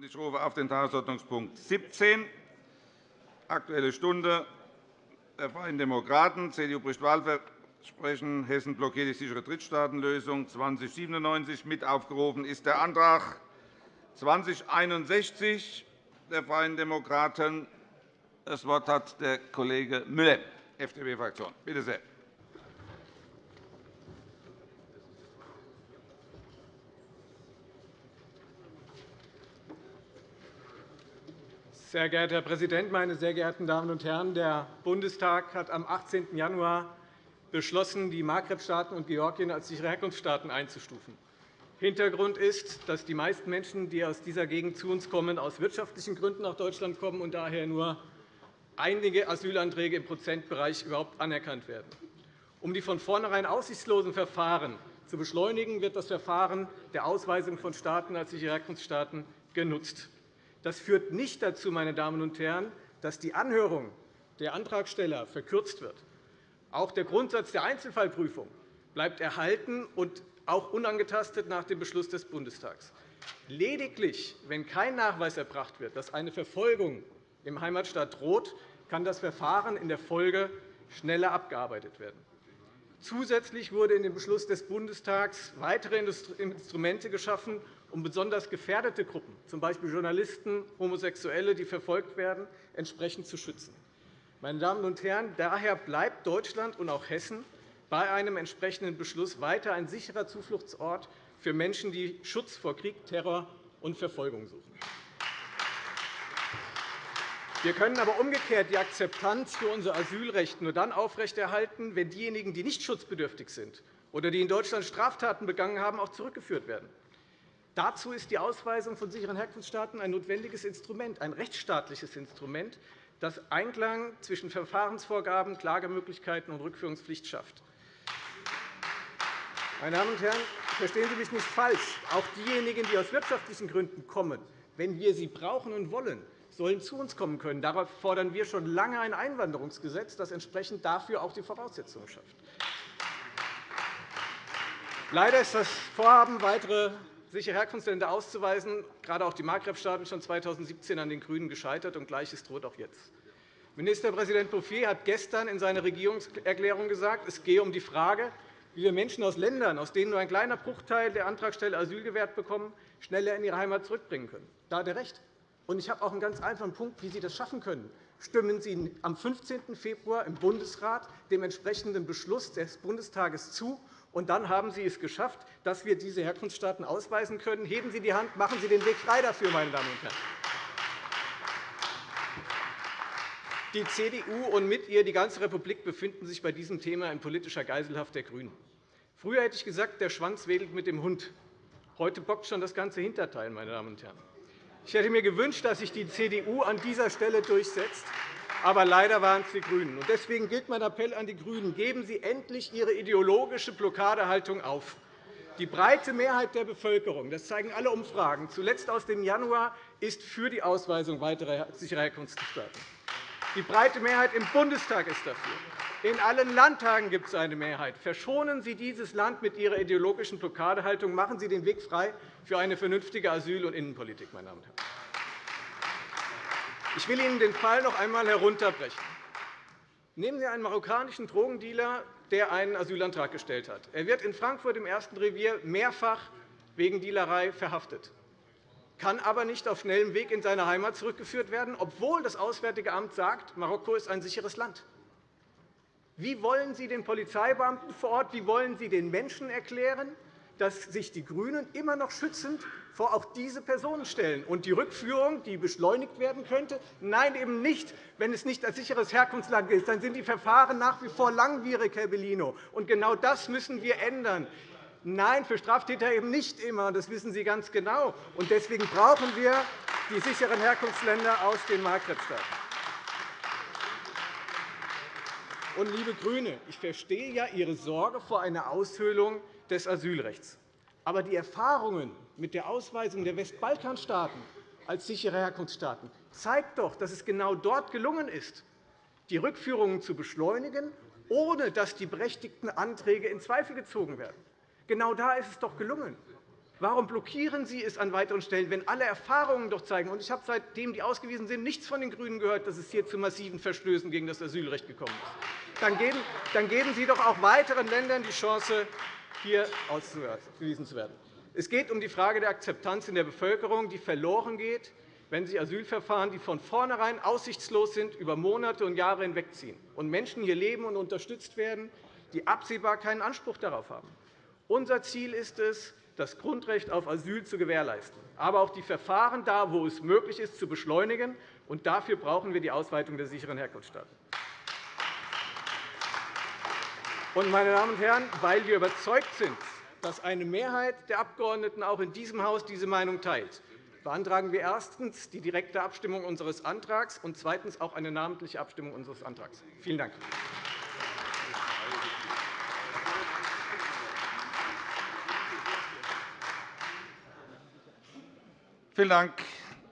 Ich rufe auf den Tagesordnungspunkt 17, Aktuelle Stunde der Freien Demokraten. CDU bricht Wahlversprechen. Hessen blockiert die sichere Drittstaatenlösung 2097. Mit aufgerufen ist der Antrag 2061 der Freien Demokraten. Das Wort hat der Kollege Müller, FDP-Fraktion. Bitte sehr. Sehr geehrter Herr Präsident, meine sehr geehrten Damen und Herren! Der Bundestag hat am 18. Januar beschlossen, die Maghreb-Staaten und Georgien als sichere Herkunftsstaaten einzustufen. Hintergrund ist, dass die meisten Menschen, die aus dieser Gegend zu uns kommen, aus wirtschaftlichen Gründen nach Deutschland kommen und daher nur einige Asylanträge im Prozentbereich überhaupt anerkannt werden. Um die von vornherein aussichtslosen Verfahren zu beschleunigen, wird das Verfahren der Ausweisung von Staaten als sichere Herkunftsstaaten genutzt. Das führt nicht dazu, meine Damen und Herren, dass die Anhörung der Antragsteller verkürzt wird. Auch der Grundsatz der Einzelfallprüfung bleibt erhalten und auch unangetastet nach dem Beschluss des Bundestags. Lediglich, wenn kein Nachweis erbracht wird, dass eine Verfolgung im Heimatstaat droht, kann das Verfahren in der Folge schneller abgearbeitet werden. Zusätzlich wurde in dem Beschluss des Bundestags weitere Instrumente geschaffen, um besonders gefährdete Gruppen, z. B. Journalisten, Homosexuelle, die verfolgt werden, entsprechend zu schützen. Meine Damen und Herren, daher bleibt Deutschland und auch Hessen bei einem entsprechenden Beschluss weiter ein sicherer Zufluchtsort für Menschen, die Schutz vor Krieg, Terror und Verfolgung suchen. Wir können aber umgekehrt die Akzeptanz für unser Asylrecht nur dann aufrechterhalten, wenn diejenigen, die nicht schutzbedürftig sind oder die in Deutschland Straftaten begangen haben, auch zurückgeführt werden. Dazu ist die Ausweisung von sicheren Herkunftsstaaten ein notwendiges Instrument, ein rechtsstaatliches Instrument, das Einklang zwischen Verfahrensvorgaben, Klagemöglichkeiten und Rückführungspflicht schafft. Meine Damen und Herren, verstehen Sie mich nicht falsch. Auch diejenigen, die aus wirtschaftlichen Gründen kommen, wenn wir sie brauchen und wollen, sollen zu uns kommen können. Darauf fordern wir schon lange ein Einwanderungsgesetz, das entsprechend dafür auch die Voraussetzungen schafft. Leider ist das Vorhaben, weitere sichere Herkunftsländer auszuweisen, gerade auch die Maghreb-Staaten, schon 2017 an den GRÜNEN gescheitert, und Gleiches droht auch jetzt. Ministerpräsident Bouffier hat gestern in seiner Regierungserklärung gesagt, es gehe um die Frage, wie wir Menschen aus Ländern, aus denen nur ein kleiner Bruchteil der Antragsteller Asyl gewährt bekommen, schneller in ihre Heimat zurückbringen können. Da hat er recht. Ich habe auch einen ganz einfachen Punkt, wie Sie das schaffen können. Stimmen Sie am 15. Februar im Bundesrat dem entsprechenden Beschluss des Bundestages zu und dann haben Sie es geschafft, dass wir diese Herkunftsstaaten ausweisen können. Heben Sie die Hand, machen Sie den Weg frei dafür, meine Damen und Herren. Die CDU und mit ihr die ganze Republik befinden sich bei diesem Thema in politischer Geiselhaft der GRÜNEN. Früher hätte ich gesagt, der Schwanz wedelt mit dem Hund. Heute bockt schon das ganze Hinterteil. Meine Damen und Herren. Ich hätte mir gewünscht, dass sich die CDU an dieser Stelle durchsetzt. Aber leider waren es die GRÜNEN. Deswegen gilt mein Appell an die GRÜNEN. Geben Sie endlich Ihre ideologische Blockadehaltung auf. Die breite Mehrheit der Bevölkerung, das zeigen alle Umfragen, zuletzt aus dem Januar, ist für die Ausweisung weiterer sicherer Herkunftsstaaten. Die breite Mehrheit im Bundestag ist dafür. In allen Landtagen gibt es eine Mehrheit. Verschonen Sie dieses Land mit Ihrer ideologischen Blockadehaltung. Machen Sie den Weg frei für eine vernünftige Asyl- und Innenpolitik. Meine Damen und Herren. Ich will Ihnen den Fall noch einmal herunterbrechen. Nehmen Sie einen marokkanischen Drogendealer, der einen Asylantrag gestellt hat. Er wird in Frankfurt im ersten Revier mehrfach wegen Dealerei verhaftet, kann aber nicht auf schnellem Weg in seine Heimat zurückgeführt werden, obwohl das Auswärtige Amt sagt, Marokko ist ein sicheres Land. Wie wollen Sie den Polizeibeamten vor Ort, wie wollen Sie den Menschen erklären, dass sich die GRÜNEN immer noch schützend vor auch diese Personen stellen. Und die Rückführung, die beschleunigt werden könnte, nein, eben nicht. Wenn es nicht als sicheres Herkunftsland gilt, dann sind die Verfahren nach wie vor langwierig, Herr Bellino. Und genau das müssen wir ändern. Nein, für Straftäter eben nicht immer. Das wissen Sie ganz genau. Und deswegen brauchen wir die sicheren Herkunftsländer aus den Maghreb-Staaten. Und, liebe GRÜNE, ich verstehe ja Ihre Sorge vor einer Aushöhlung des Asylrechts. Aber die Erfahrungen mit der Ausweisung der Westbalkanstaaten als sichere Herkunftsstaaten zeigen doch, dass es genau dort gelungen ist, die Rückführungen zu beschleunigen, ohne dass die berechtigten Anträge in Zweifel gezogen werden. Genau da ist es doch gelungen. Warum blockieren Sie es an weiteren Stellen, wenn alle Erfahrungen doch zeigen, und ich habe seitdem die ausgewiesen sind, nichts von den GRÜNEN gehört, dass es hier zu massiven Verstößen gegen das Asylrecht gekommen ist? Dann geben Sie doch auch weiteren Ländern die Chance, hier ausgewiesen zu werden. Es geht um die Frage der Akzeptanz in der Bevölkerung, die verloren geht, wenn sich Asylverfahren, die von vornherein aussichtslos sind, über Monate und Jahre hinwegziehen und Menschen hier leben und unterstützt werden, die absehbar keinen Anspruch darauf haben. Unser Ziel ist es, das Grundrecht auf Asyl zu gewährleisten, aber auch die Verfahren da, wo es möglich ist, zu beschleunigen. Und dafür brauchen wir die Ausweitung der sicheren Herkunftsstaaten. meine Damen und Herren, weil wir überzeugt sind, dass eine Mehrheit der Abgeordneten auch in diesem Haus diese Meinung teilt, beantragen wir erstens die direkte Abstimmung unseres Antrags und zweitens auch eine namentliche Abstimmung unseres Antrags. Vielen Dank. Vielen Dank,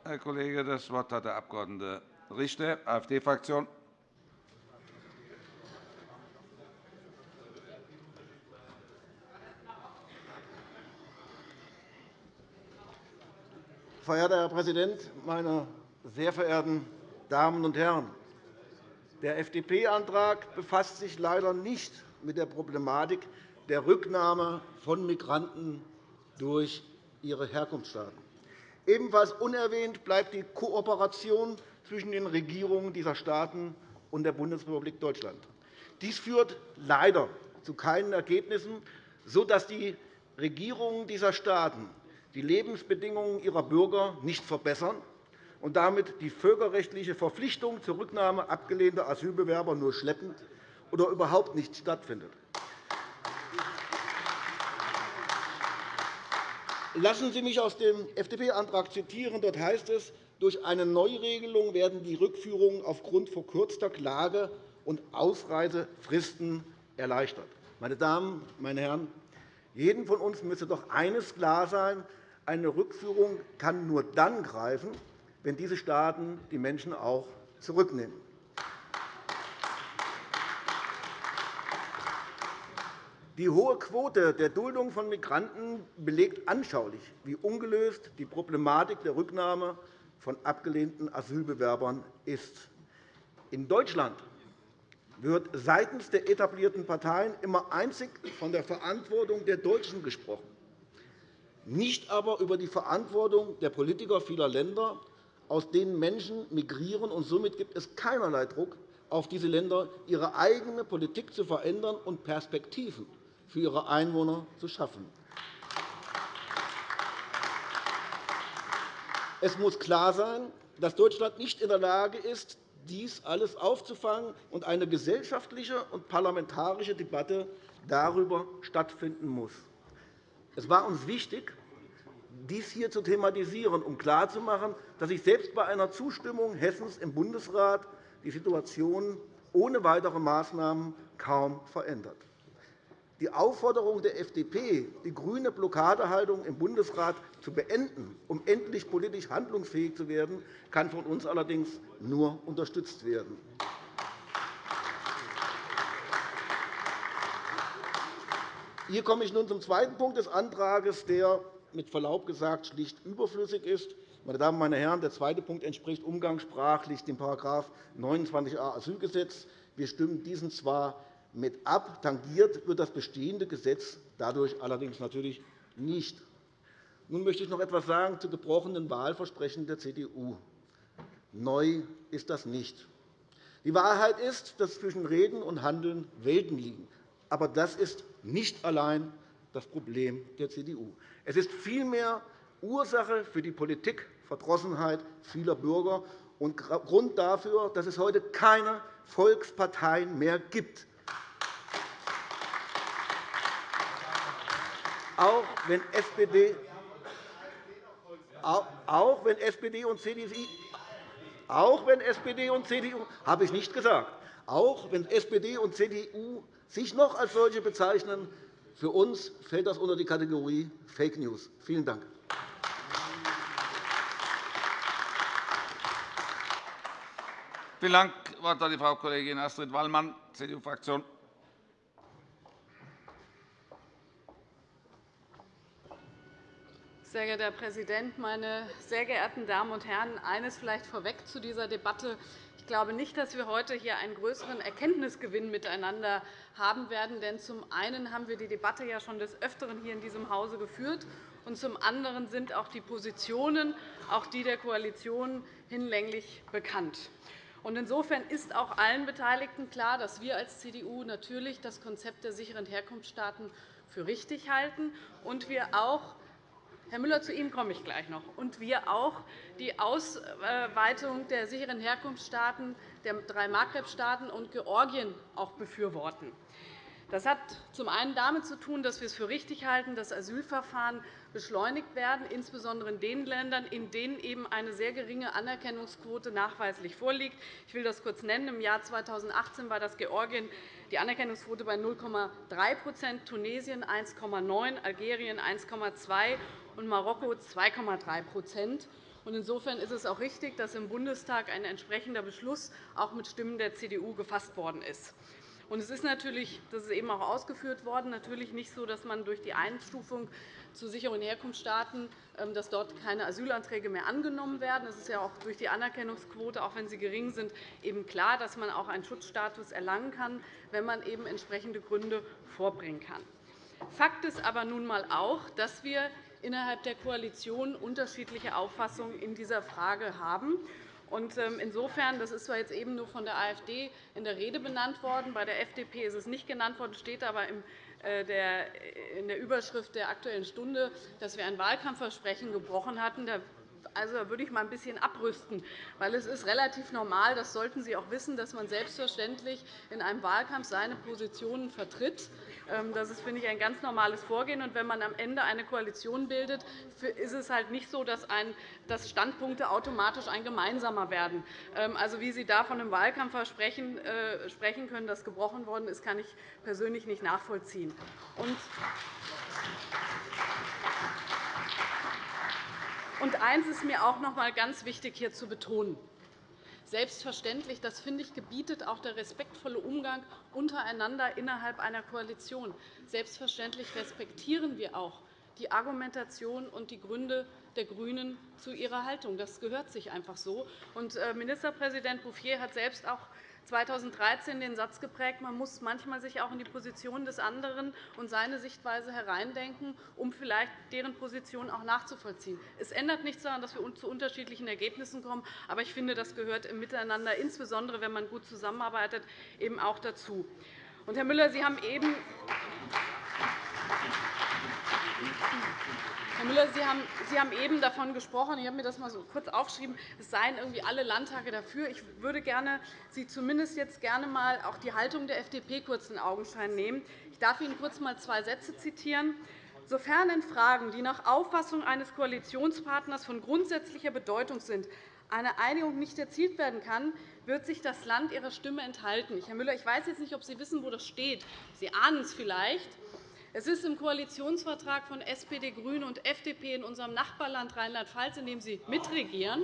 Herr Kollege. Das Wort hat der Abg. Richter, AfD-Fraktion. Verehrter Herr Präsident, meine sehr verehrten Damen und Herren! Der FDP-Antrag befasst sich leider nicht mit der Problematik der Rücknahme von Migranten durch ihre Herkunftsstaaten. Ebenfalls unerwähnt bleibt die Kooperation zwischen den Regierungen dieser Staaten und der Bundesrepublik Deutschland. Dies führt leider zu keinen Ergebnissen, sodass die Regierungen dieser Staaten die Lebensbedingungen ihrer Bürger nicht verbessern und damit die völkerrechtliche Verpflichtung zur Rücknahme abgelehnter Asylbewerber nur schleppend oder überhaupt nicht stattfindet. Lassen Sie mich aus dem FDP-Antrag zitieren. Dort heißt es, durch eine Neuregelung werden die Rückführungen aufgrund verkürzter Klage- und Ausreisefristen erleichtert. Meine Damen, meine Herren, jedem von uns müsste doch eines klar sein. Eine Rückführung kann nur dann greifen, wenn diese Staaten die Menschen auch zurücknehmen. Die hohe Quote der Duldung von Migranten belegt anschaulich, wie ungelöst die Problematik der Rücknahme von abgelehnten Asylbewerbern ist. In Deutschland wird seitens der etablierten Parteien immer einzig von der Verantwortung der Deutschen gesprochen, nicht aber über die Verantwortung der Politiker vieler Länder, aus denen Menschen migrieren. Und somit gibt es keinerlei Druck auf diese Länder, ihre eigene Politik zu verändern und Perspektiven für ihre Einwohner zu schaffen. Es muss klar sein, dass Deutschland nicht in der Lage ist, dies alles aufzufangen und eine gesellschaftliche und parlamentarische Debatte darüber stattfinden muss. Es war uns wichtig, dies hier zu thematisieren, um klarzumachen, dass sich selbst bei einer Zustimmung Hessens im Bundesrat die Situation ohne weitere Maßnahmen kaum verändert. Die Aufforderung der FDP, die grüne Blockadehaltung im Bundesrat zu beenden, um endlich politisch handlungsfähig zu werden, kann von uns allerdings nur unterstützt werden. Hier komme ich nun zum zweiten Punkt des Antrags, der mit Verlaub gesagt schlicht überflüssig ist. Meine Damen und Herren, der zweite Punkt entspricht umgangssprachlich dem § 29a Asylgesetz. Wir stimmen diesen zwar mit ab. Tangiert wird das bestehende Gesetz dadurch allerdings natürlich nicht. Nun möchte ich noch etwas sagen zu gebrochenen Wahlversprechen der CDU. Neu ist das nicht. Die Wahrheit ist, dass zwischen Reden und Handeln Welten liegen. Aber das ist nicht allein das Problem der CDU. Es ist vielmehr Ursache für die Politikverdrossenheit vieler Bürger und Grund dafür, dass es heute keine Volksparteien mehr gibt, auch wenn SPD, auch wenn SPD und CDU, auch wenn SPD und CDU, habe ich nicht gesagt, auch wenn SPD und CDU sich noch als solche bezeichnen, für uns fällt das unter die Kategorie Fake News. Vielen Dank. Vielen Dank. Das Wort hat die Frau Kollegin Astrid Wallmann, CDU-Fraktion. Sehr geehrter Herr Präsident, meine sehr geehrten Damen und Herren! Eines vielleicht vorweg zu dieser Debatte. Ich glaube nicht, dass wir heute hier einen größeren Erkenntnisgewinn miteinander haben werden. Denn zum einen haben wir die Debatte ja schon des Öfteren hier in diesem Hause geführt, und zum anderen sind auch die Positionen, auch die der Koalition, hinlänglich bekannt. Insofern ist auch allen Beteiligten klar, dass wir als CDU natürlich das Konzept der sicheren Herkunftsstaaten für richtig halten und wir auch Herr Müller, zu Ihnen komme ich gleich noch. Und wir auch die Ausweitung der sicheren Herkunftsstaaten der drei Maghreb-Staaten und Georgien auch befürworten. Das hat zum einen damit zu tun, dass wir es für richtig halten, dass Asylverfahren beschleunigt werden, insbesondere in den Ländern, in denen eben eine sehr geringe Anerkennungsquote nachweislich vorliegt. Ich will das kurz nennen. Im Jahr 2018 war das Georgien die Anerkennungsquote bei 0,3% Tunesien 1,9 Algerien 1,2 und Marokko 2,3% Insofern ist es auch richtig, dass im Bundestag ein entsprechender Beschluss auch mit Stimmen der CDU gefasst worden ist. Es ist natürlich, das ist eben auch ausgeführt worden, natürlich nicht so, dass man durch die Einstufung zu sicheren Herkunftsstaaten ähm, dass dort keine Asylanträge mehr angenommen werden. Es ist ja auch durch die Anerkennungsquote, auch wenn sie gering sind, eben klar, dass man auch einen Schutzstatus erlangen kann, wenn man eben entsprechende Gründe vorbringen kann. Fakt ist aber nun einmal auch, dass wir innerhalb der Koalition unterschiedliche Auffassungen in dieser Frage haben. Ähm, insofern, das ist zwar jetzt eben nur von der AfD in der Rede benannt worden, bei der FDP ist es nicht genannt worden, steht aber äh, in der Überschrift der Aktuellen Stunde, dass wir ein Wahlkampfversprechen gebrochen hatten. Also, da würde ich mal ein bisschen abrüsten. Weil es ist relativ normal, das sollten Sie auch wissen, dass man selbstverständlich in einem Wahlkampf seine Positionen vertritt. Ähm, das ist, finde ich, ein ganz normales Vorgehen. Und wenn man am Ende eine Koalition bildet, ist es halt nicht so, dass, Standpunkte automatisch ein gemeinsamer werden. Ähm, also, wie Sie da von einem Wahlkampfversprechen äh, sprechen können, das gebrochen worden ist, kann ich persönlich nicht nachvollziehen. Und eines ist mir auch noch einmal ganz wichtig hier zu betonen. Selbstverständlich, das finde ich, gebietet auch der respektvolle Umgang untereinander innerhalb einer Koalition. Selbstverständlich respektieren wir auch die Argumentation und die Gründe der GRÜNEN zu ihrer Haltung. Das gehört sich einfach so. Äh, Ministerpräsident Bouffier hat selbst auch 2013 den Satz geprägt, man muss manchmal sich auch in die Position des anderen und seine Sichtweise hereindenken, um vielleicht deren Position auch nachzuvollziehen. Es ändert nichts daran, dass wir zu unterschiedlichen Ergebnissen kommen. Aber ich finde, das gehört im Miteinander, insbesondere wenn man gut zusammenarbeitet, eben auch dazu. Herr Müller, Sie haben eben Herr Müller, Sie haben, eben davon gesprochen, ich habe mir das mal so kurz aufgeschrieben, es seien irgendwie alle Landtage dafür. Ich würde gerne Sie zumindest jetzt gerne mal auch die Haltung der FDP kurz in Augenschein nehmen. Ich darf Ihnen kurz mal zwei Sätze zitieren. Sofern in Fragen, die nach Auffassung eines Koalitionspartners von grundsätzlicher Bedeutung sind, eine Einigung nicht erzielt werden kann, wird sich das Land ihrer Stimme enthalten. Herr Müller, ich weiß jetzt nicht, ob Sie wissen, wo das steht. Sie ahnen es vielleicht. Es ist im Koalitionsvertrag von SPD, GRÜNE und FDP in unserem Nachbarland Rheinland-Pfalz, in dem Sie mitregieren.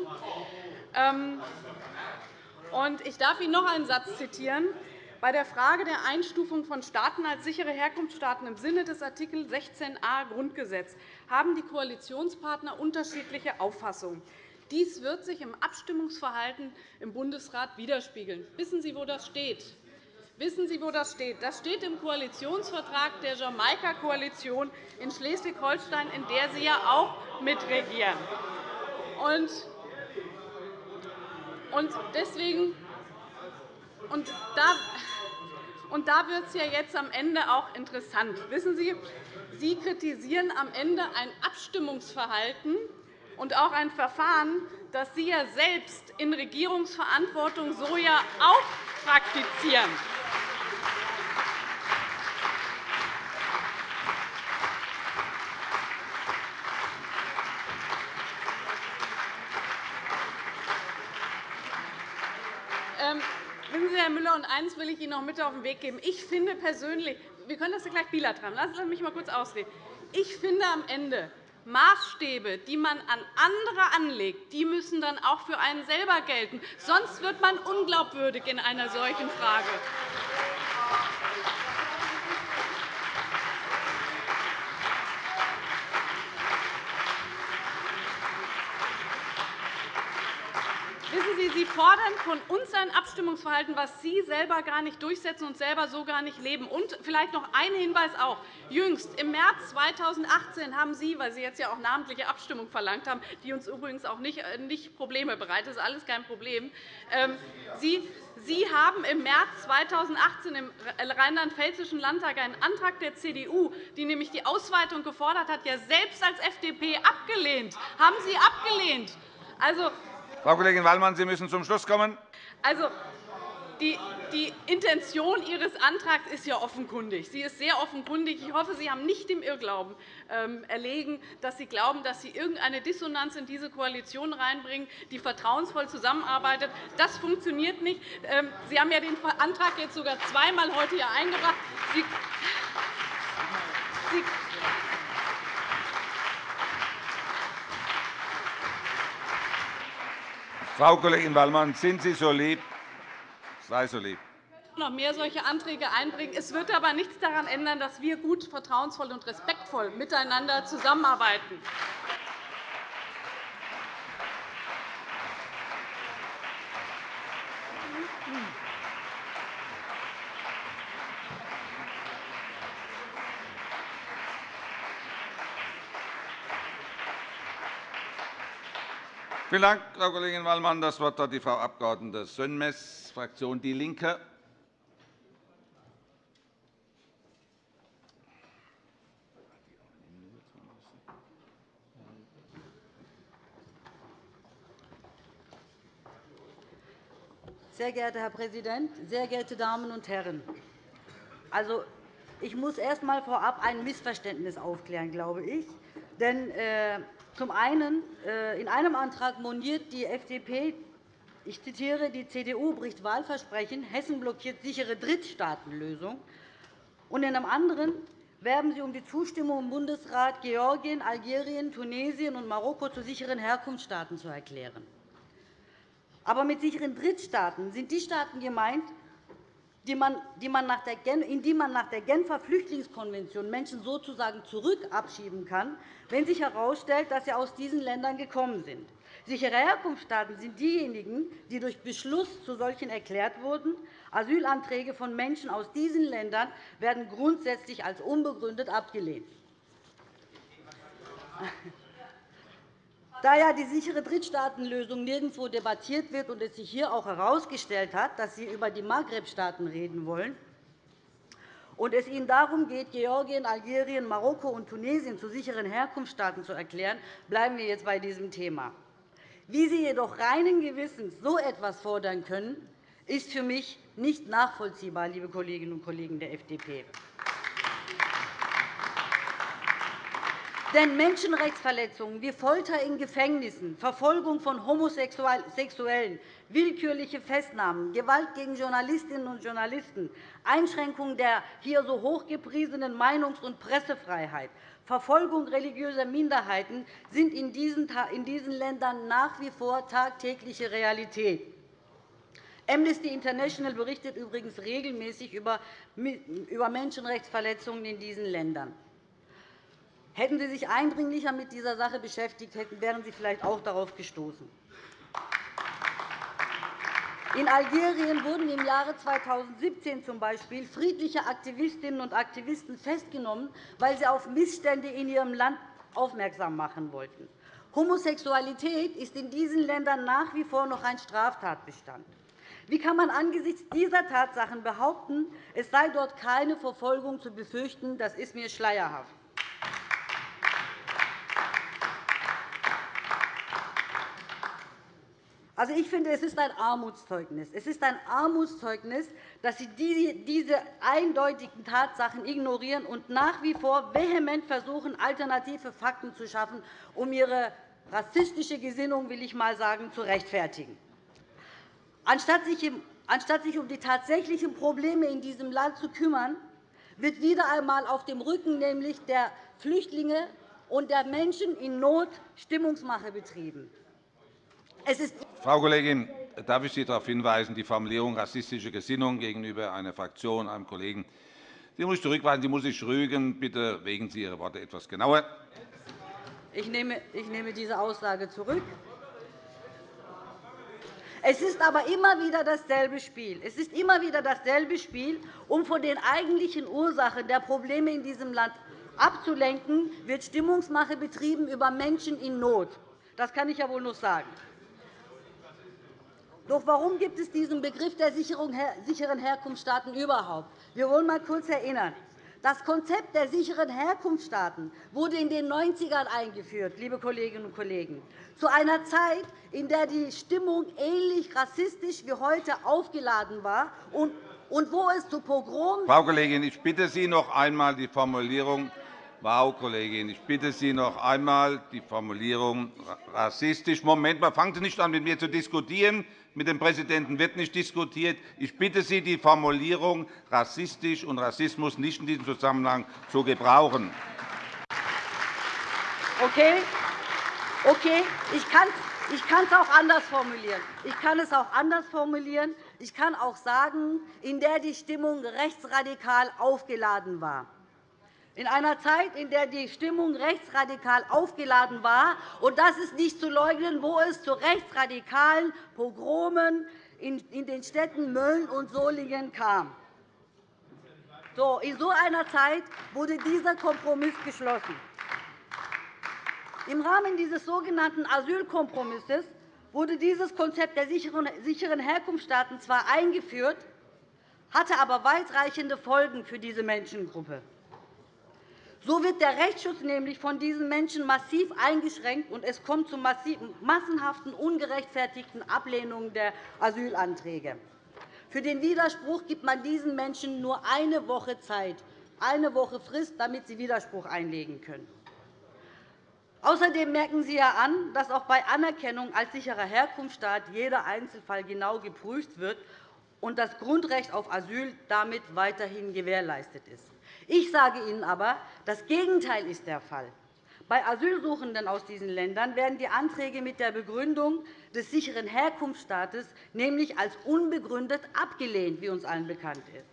Ähm, ich darf Ihnen noch einen Satz zitieren. Bei der Frage der Einstufung von Staaten als sichere Herkunftsstaaten im Sinne des Art. 16a Grundgesetz haben die Koalitionspartner unterschiedliche Auffassungen. Dies wird sich im Abstimmungsverhalten im Bundesrat widerspiegeln. Wissen Sie, wo das steht? Wissen Sie, wo das steht? Das steht im Koalitionsvertrag der Jamaika-Koalition in Schleswig-Holstein, in der Sie ja auch mitregieren. Und deswegen und da, und da wird es ja jetzt am Ende auch interessant. Wissen Sie, Sie kritisieren am Ende ein Abstimmungsverhalten und auch ein Verfahren, das Sie ja selbst in Regierungsverantwortung so ja auch praktizieren. Wissen Sie, Herr Müller, und eines will ich Ihnen noch mit auf den Weg geben. Ich finde persönlich, wir können das ja gleich bilateral Lassen Sie mich mal kurz ausreden. Ich finde am Ende, Maßstäbe, die man an andere anlegt, die müssen dann auch für einen selber gelten. Sonst wird man unglaubwürdig in einer solchen Frage. Sie, fordern von uns ein Abstimmungsverhalten, was Sie selber gar nicht durchsetzen und selber so gar nicht leben. Und vielleicht noch ein Hinweis auch. Jüngst, im März 2018, haben Sie, weil Sie jetzt ja auch namentliche Abstimmung verlangt haben, die uns übrigens auch nicht, äh, Probleme bereitet, das ist alles kein Problem, ähm, Sie, Sie haben im März 2018 im Rheinland-Pfälzischen Landtag einen Antrag der CDU, die nämlich die Ausweitung gefordert hat, ja selbst als FDP abgelehnt. Haben Sie abgelehnt. Also, Frau Kollegin Wallmann, Sie müssen zum Schluss kommen. Also, die, die Intention Ihres Antrags ist ja offenkundig. Sie ist sehr offenkundig. Ich hoffe, Sie haben nicht dem Irrglauben ähm, erlegen, dass Sie glauben, dass Sie irgendeine Dissonanz in diese Koalition reinbringen, die vertrauensvoll zusammenarbeitet. Das funktioniert nicht. Ähm, Sie haben ja den Antrag jetzt sogar zweimal heute hier eingebracht. Sie Frau Kollegin Wallmann, sind Sie so lieb? Sei so lieb noch mehr solche Anträge einbringen. Es wird aber nichts daran ändern, dass wir gut, vertrauensvoll und respektvoll miteinander zusammenarbeiten. Vielen Dank, Frau Kollegin Wallmann. Das Wort hat die Frau Abg. Sönmez, Fraktion DIE LINKE. Sehr geehrter Herr Präsident, sehr geehrte Damen und Herren! Also, ich muss erst einmal vorab ein Missverständnis aufklären, glaube ich. Denn äh, zum einen, äh, in einem Antrag moniert die FDP, ich zitiere, die CDU bricht Wahlversprechen, Hessen blockiert sichere Drittstaatenlösung. Und in einem anderen werben Sie um die Zustimmung im Bundesrat, Georgien, Algerien, Tunesien und Marokko zu sicheren Herkunftsstaaten zu erklären. Aber mit sicheren Drittstaaten sind die Staaten gemeint, in die man nach der Genfer Flüchtlingskonvention Menschen sozusagen zurückabschieben kann, wenn sich herausstellt, dass sie aus diesen Ländern gekommen sind. Sichere Herkunftsstaaten sind diejenigen, die durch Beschluss zu solchen erklärt wurden. Asylanträge von Menschen aus diesen Ländern werden grundsätzlich als unbegründet abgelehnt. Da ja die sichere Drittstaatenlösung nirgendwo debattiert wird und es sich hier auch herausgestellt hat, dass Sie über die Maghreb-Staaten reden wollen, und es Ihnen darum geht, Georgien, Algerien, Marokko und Tunesien zu sicheren Herkunftsstaaten zu erklären, bleiben wir jetzt bei diesem Thema. Wie Sie jedoch reinen Gewissens so etwas fordern können, ist für mich nicht nachvollziehbar, liebe Kolleginnen und Kollegen der FDP. Denn Menschenrechtsverletzungen wie Folter in Gefängnissen, Verfolgung von Homosexuellen, willkürliche Festnahmen, Gewalt gegen Journalistinnen und Journalisten, Einschränkung der hier so hochgepriesenen Meinungs- und Pressefreiheit, Verfolgung religiöser Minderheiten sind in diesen Ländern nach wie vor tagtägliche Realität. Amnesty International berichtet übrigens regelmäßig über Menschenrechtsverletzungen in diesen Ländern. Hätten Sie sich eindringlicher mit dieser Sache beschäftigt, wären Sie vielleicht auch darauf gestoßen. In Algerien wurden im Jahre 2017 z. B. friedliche Aktivistinnen und Aktivisten festgenommen, weil sie auf Missstände in ihrem Land aufmerksam machen wollten. Homosexualität ist in diesen Ländern nach wie vor noch ein Straftatbestand. Wie kann man angesichts dieser Tatsachen behaupten, es sei dort keine Verfolgung zu befürchten? Das ist mir schleierhaft. Also, ich finde, es ist ein Armutszeugnis. Es ist ein Armutszeugnis, dass Sie diese eindeutigen Tatsachen ignorieren und nach wie vor vehement versuchen, alternative Fakten zu schaffen, um Ihre rassistische Gesinnung, will ich mal sagen, zu rechtfertigen. Anstatt sich um die tatsächlichen Probleme in diesem Land zu kümmern, wird wieder einmal auf dem Rücken nämlich der Flüchtlinge und der Menschen in Not Stimmungsmache betrieben. Frau Kollegin, darf ich Sie darauf hinweisen, die Formulierung rassistische Gesinnung gegenüber einer Fraktion, einem Kollegen, die muss ich zurückweisen. Sie muss sich rügen. Bitte wägen Sie Ihre Worte etwas genauer. Ich nehme diese Aussage zurück. Es ist aber immer wieder dasselbe Spiel. Es ist immer wieder dasselbe Spiel, um von den eigentlichen Ursachen der Probleme in diesem Land abzulenken, wird Stimmungsmache betrieben über Menschen in Not. Das kann ich ja wohl noch sagen. Doch warum gibt es diesen Begriff der sicheren Herkunftsstaaten überhaupt? Wir wollen einmal kurz erinnern. Das Konzept der sicheren Herkunftsstaaten wurde in den 90ern eingeführt, liebe Kolleginnen und Kollegen, zu einer Zeit, in der die Stimmung ähnlich rassistisch wie heute aufgeladen war und wo es zu Pogromen Frau Kollegin, ich bitte Sie noch einmal die Formulierung Frau Kollegin, ich bitte Sie noch einmal die Formulierung rassistisch. Moment mal, fangen Sie nicht an, mit mir zu diskutieren. Mit dem Präsidenten wird nicht diskutiert. Ich bitte Sie, die Formulierung rassistisch und Rassismus nicht in diesem Zusammenhang zu gebrauchen. Okay. Okay. Ich kann ich kann es auch anders formulieren. Ich kann es auch anders formulieren. Ich kann auch sagen, in der die Stimmung rechtsradikal aufgeladen war in einer Zeit, in der die Stimmung rechtsradikal aufgeladen war. Und das ist nicht zu leugnen, wo es zu rechtsradikalen Pogromen in den Städten Mölln und Solingen kam. In so einer Zeit wurde dieser Kompromiss geschlossen. Im Rahmen dieses sogenannten Asylkompromisses wurde dieses Konzept der sicheren Herkunftsstaaten zwar eingeführt, hatte aber weitreichende Folgen für diese Menschengruppe. So wird der Rechtsschutz nämlich von diesen Menschen massiv eingeschränkt, und es kommt zu massenhaften, ungerechtfertigten Ablehnungen der Asylanträge. Für den Widerspruch gibt man diesen Menschen nur eine Woche Zeit, eine Woche Frist, damit sie Widerspruch einlegen können. Außerdem merken Sie ja an, dass auch bei Anerkennung als sicherer Herkunftsstaat jeder Einzelfall genau geprüft wird und das Grundrecht auf Asyl damit weiterhin gewährleistet ist. Ich sage Ihnen aber, das Gegenteil ist der Fall. Bei Asylsuchenden aus diesen Ländern werden die Anträge mit der Begründung des sicheren Herkunftsstaates nämlich als unbegründet abgelehnt, wie uns allen bekannt ist.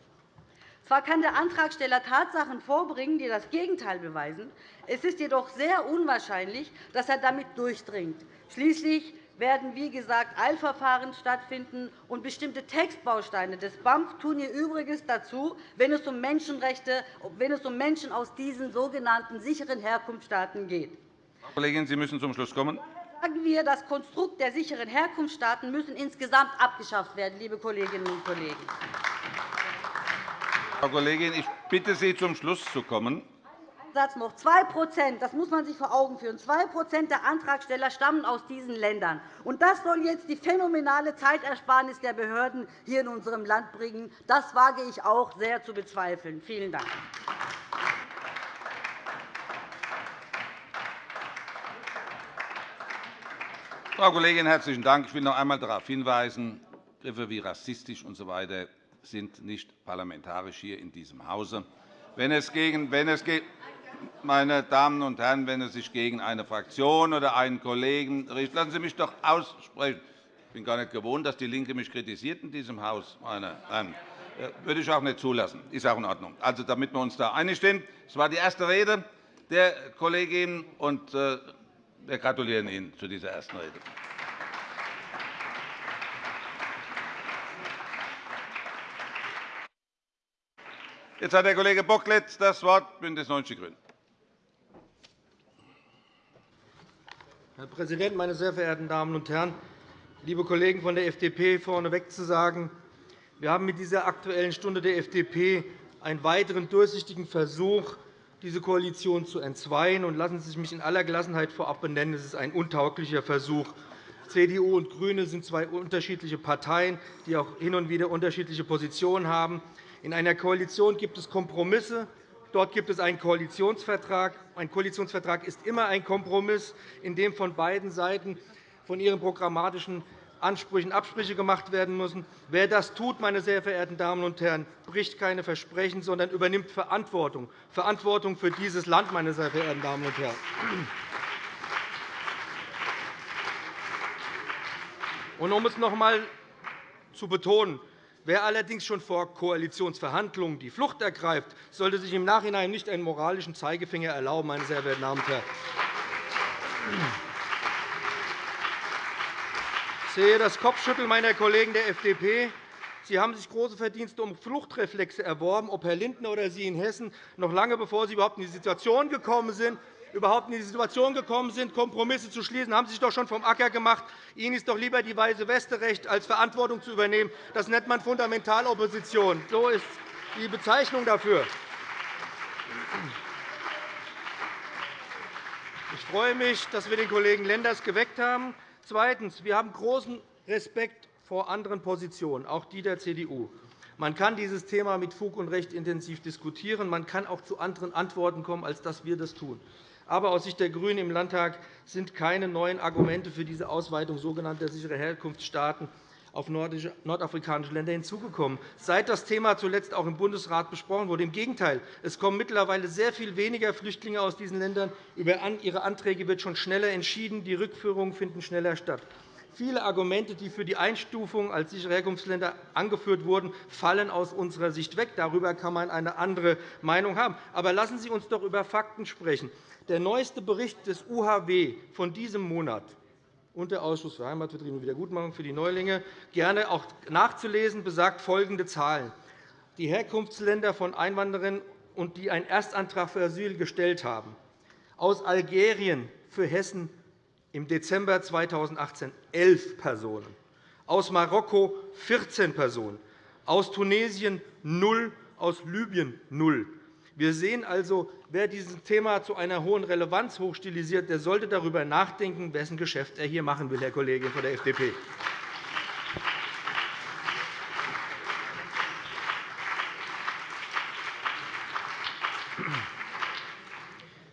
Zwar kann der Antragsteller Tatsachen vorbringen, die das Gegenteil beweisen. Es ist jedoch sehr unwahrscheinlich, dass er damit durchdringt. Schließlich werden, wie gesagt, Eilverfahren stattfinden, und bestimmte Textbausteine des BAMF tun ihr Übriges dazu, wenn es um Menschenrechte, wenn es um Menschen aus diesen sogenannten sicheren Herkunftsstaaten geht. Frau Kollegin, Sie müssen zum Schluss kommen. Sagen wir, das Konstrukt der sicheren Herkunftsstaaten müssen insgesamt abgeschafft werden, liebe Kolleginnen und Kollegen. Frau Kollegin, ich bitte Sie, zum Schluss zu kommen. Satz noch. 2 das muss man sich vor Augen führen. 2 der Antragsteller stammen aus diesen Ländern. Und das soll jetzt die phänomenale Zeitersparnis der Behörden hier in unserem Land bringen. Das wage ich auch sehr zu bezweifeln. Vielen Dank. Frau Kollegin, herzlichen Dank. Ich will noch einmal darauf hinweisen, Begriffe wie rassistisch usw. So sind nicht parlamentarisch hier in diesem Hause. Wenn es gegen, wenn es meine Damen und Herren, wenn es sich gegen eine Fraktion oder einen Kollegen richtet, lassen Sie mich doch aussprechen. Ich bin gar nicht gewohnt, dass DIE LINKE mich kritisiert in diesem Haus. Meine Herren. Das äh, würde ich auch nicht zulassen. Ist auch in Ordnung. Also, damit wir uns da einig sind. Das war die erste Rede der Kollegin, und äh, wir gratulieren Ihnen zu dieser ersten Rede. Jetzt hat der Kollege Bocklet das Wort, BÜNDNIS 90 die GRÜNEN. Herr Präsident, meine sehr verehrten Damen und Herren! Liebe Kollegen von der FDP, vorneweg zu sagen, wir haben mit dieser Aktuellen Stunde der FDP einen weiteren durchsichtigen Versuch, diese Koalition zu entzweien. Und lassen Sie mich in aller Gelassenheit vorab benennen, es ist ein untauglicher Versuch. CDU und GRÜNE sind zwei unterschiedliche Parteien, die auch hin und wieder unterschiedliche Positionen haben. In einer Koalition gibt es Kompromisse. Dort gibt es einen Koalitionsvertrag. Ein Koalitionsvertrag ist immer ein Kompromiss, in dem von beiden Seiten von ihren programmatischen Ansprüchen Absprüche gemacht werden müssen. Wer das tut, meine sehr verehrten Damen und Herren, bricht keine Versprechen, sondern übernimmt Verantwortung, Verantwortung für dieses Land, meine sehr verehrten Damen und Herren. Und um es noch einmal zu betonen, Wer allerdings schon vor Koalitionsverhandlungen die Flucht ergreift, sollte sich im Nachhinein nicht einen moralischen Zeigefinger erlauben, meine sehr verehrten Damen und Herren. Ich sehe das Kopfschütteln meiner Kollegen der FDP. Sie haben sich große Verdienste um Fluchtreflexe erworben, ob Herr Lindner oder Sie in Hessen, noch lange bevor Sie überhaupt in die Situation gekommen sind, überhaupt in die Situation gekommen sind, Kompromisse zu schließen, haben Sie sich doch schon vom Acker gemacht. Ihnen ist doch lieber die weiße Weste recht, als Verantwortung zu übernehmen. Das nennt man Fundamentalopposition. So ist die Bezeichnung dafür. Ich freue mich, dass wir den Kollegen Lenders geweckt haben. Zweitens. Wir haben großen Respekt vor anderen Positionen, auch die der CDU. Man kann dieses Thema mit Fug und Recht intensiv diskutieren. Man kann auch zu anderen Antworten kommen, als dass wir das tun. Aber aus Sicht der GRÜNEN im Landtag sind keine neuen Argumente für diese Ausweitung sogenannter sicherer Herkunftsstaaten auf nordafrikanische Länder hinzugekommen, seit das Thema zuletzt auch im Bundesrat besprochen wurde. Im Gegenteil, es kommen mittlerweile sehr viel weniger Flüchtlinge aus diesen Ländern. Über ihre Anträge wird schon schneller entschieden. Die Rückführungen finden schneller statt. Viele Argumente, die für die Einstufung als sichere Herkunftsländer angeführt wurden, fallen aus unserer Sicht weg. Darüber kann man eine andere Meinung haben. Aber lassen Sie uns doch über Fakten sprechen. Der neueste Bericht des UHW von diesem Monat und der Ausschuss für Heimatvertriebene und Wiedergutmachung für die Neulinge gerne auch nachzulesen, besagt folgende Zahlen. Die Herkunftsländer von Einwanderern, und die einen Erstantrag für Asyl gestellt haben, aus Algerien für Hessen im Dezember 2018 elf Personen, aus Marokko 14 Personen, aus Tunesien 0, aus Libyen 0. Wir sehen also, wer dieses Thema zu einer hohen Relevanz hochstilisiert, der sollte darüber nachdenken, wessen Geschäft er hier machen will, Herr Kollege von der FDP.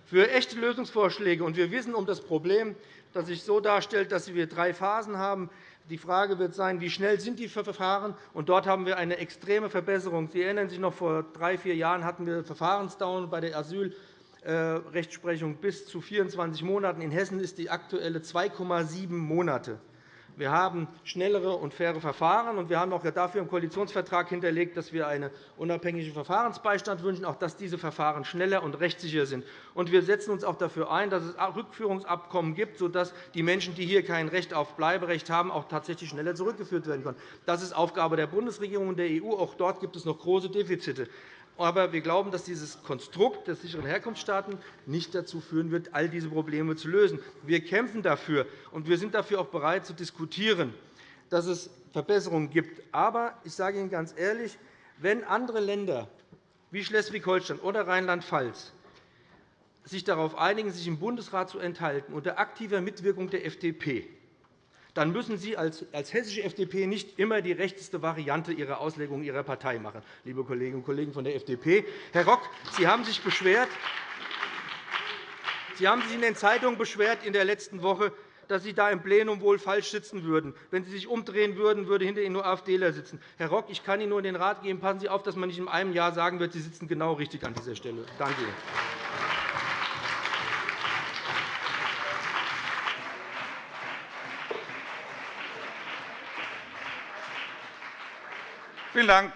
Für echte Lösungsvorschläge, und wir wissen um das Problem, das sich so darstellt, dass wir drei Phasen haben, die Frage wird sein, wie schnell sind die Verfahren sind. Dort haben wir eine extreme Verbesserung. Sie erinnern sich noch, vor drei, vier Jahren hatten wir Verfahrensdauern bei der Asylrechtsprechung bis zu 24 Monaten. In Hessen ist die aktuelle 2,7 Monate. Wir haben schnellere und faire Verfahren, und wir haben auch dafür im Koalitionsvertrag hinterlegt, dass wir einen unabhängigen Verfahrensbeistand wünschen, auch dass diese Verfahren schneller und rechtssicher sind. Und wir setzen uns auch dafür ein, dass es Rückführungsabkommen gibt, sodass die Menschen, die hier kein Recht auf Bleiberecht haben, auch tatsächlich schneller zurückgeführt werden können. Das ist Aufgabe der Bundesregierung und der EU. Auch dort gibt es noch große Defizite. Aber wir glauben, dass dieses Konstrukt der sicheren Herkunftsstaaten nicht dazu führen wird, all diese Probleme zu lösen. Wir kämpfen dafür, und wir sind dafür auch bereit zu diskutieren, dass es Verbesserungen gibt. Aber ich sage Ihnen ganz ehrlich, wenn andere Länder wie Schleswig-Holstein oder Rheinland-Pfalz sich darauf einigen, sich im Bundesrat zu enthalten, unter aktiver Mitwirkung der FDP, dann müssen Sie als hessische FDP nicht immer die rechteste Variante Ihrer Auslegung Ihrer Partei machen, liebe Kolleginnen und Kollegen von der FDP. Herr Rock, Sie haben sich beschwert, Sie haben sich in den Zeitungen beschwert in der letzten Woche, dass Sie da im Plenum wohl falsch sitzen würden. Wenn Sie sich umdrehen würden, würde hinter Ihnen nur AfDler sitzen. Herr Rock, ich kann Ihnen nur den Rat geben, passen Sie auf, dass man nicht in einem Jahr sagen wird, Sie sitzen genau richtig an dieser Stelle. Danke Vielen Dank,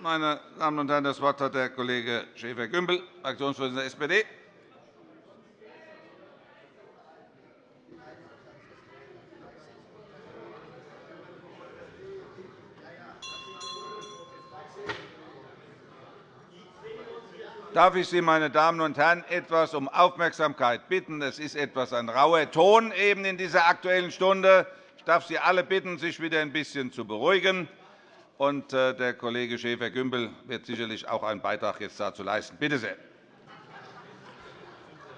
meine Damen und Herren. Das Wort hat der Kollege Schäfer-Gümbel, Fraktionsvorsitzender der SPD. Darf ich Sie, meine Damen und Herren, etwas um Aufmerksamkeit bitten? Es ist etwas ein rauer Ton eben in dieser Aktuellen Stunde. Ich darf Sie alle bitten, sich wieder ein bisschen zu beruhigen. Und äh, der Kollege Schäfer-Gümbel wird sicherlich auch einen Beitrag jetzt dazu leisten. Bitte sehr.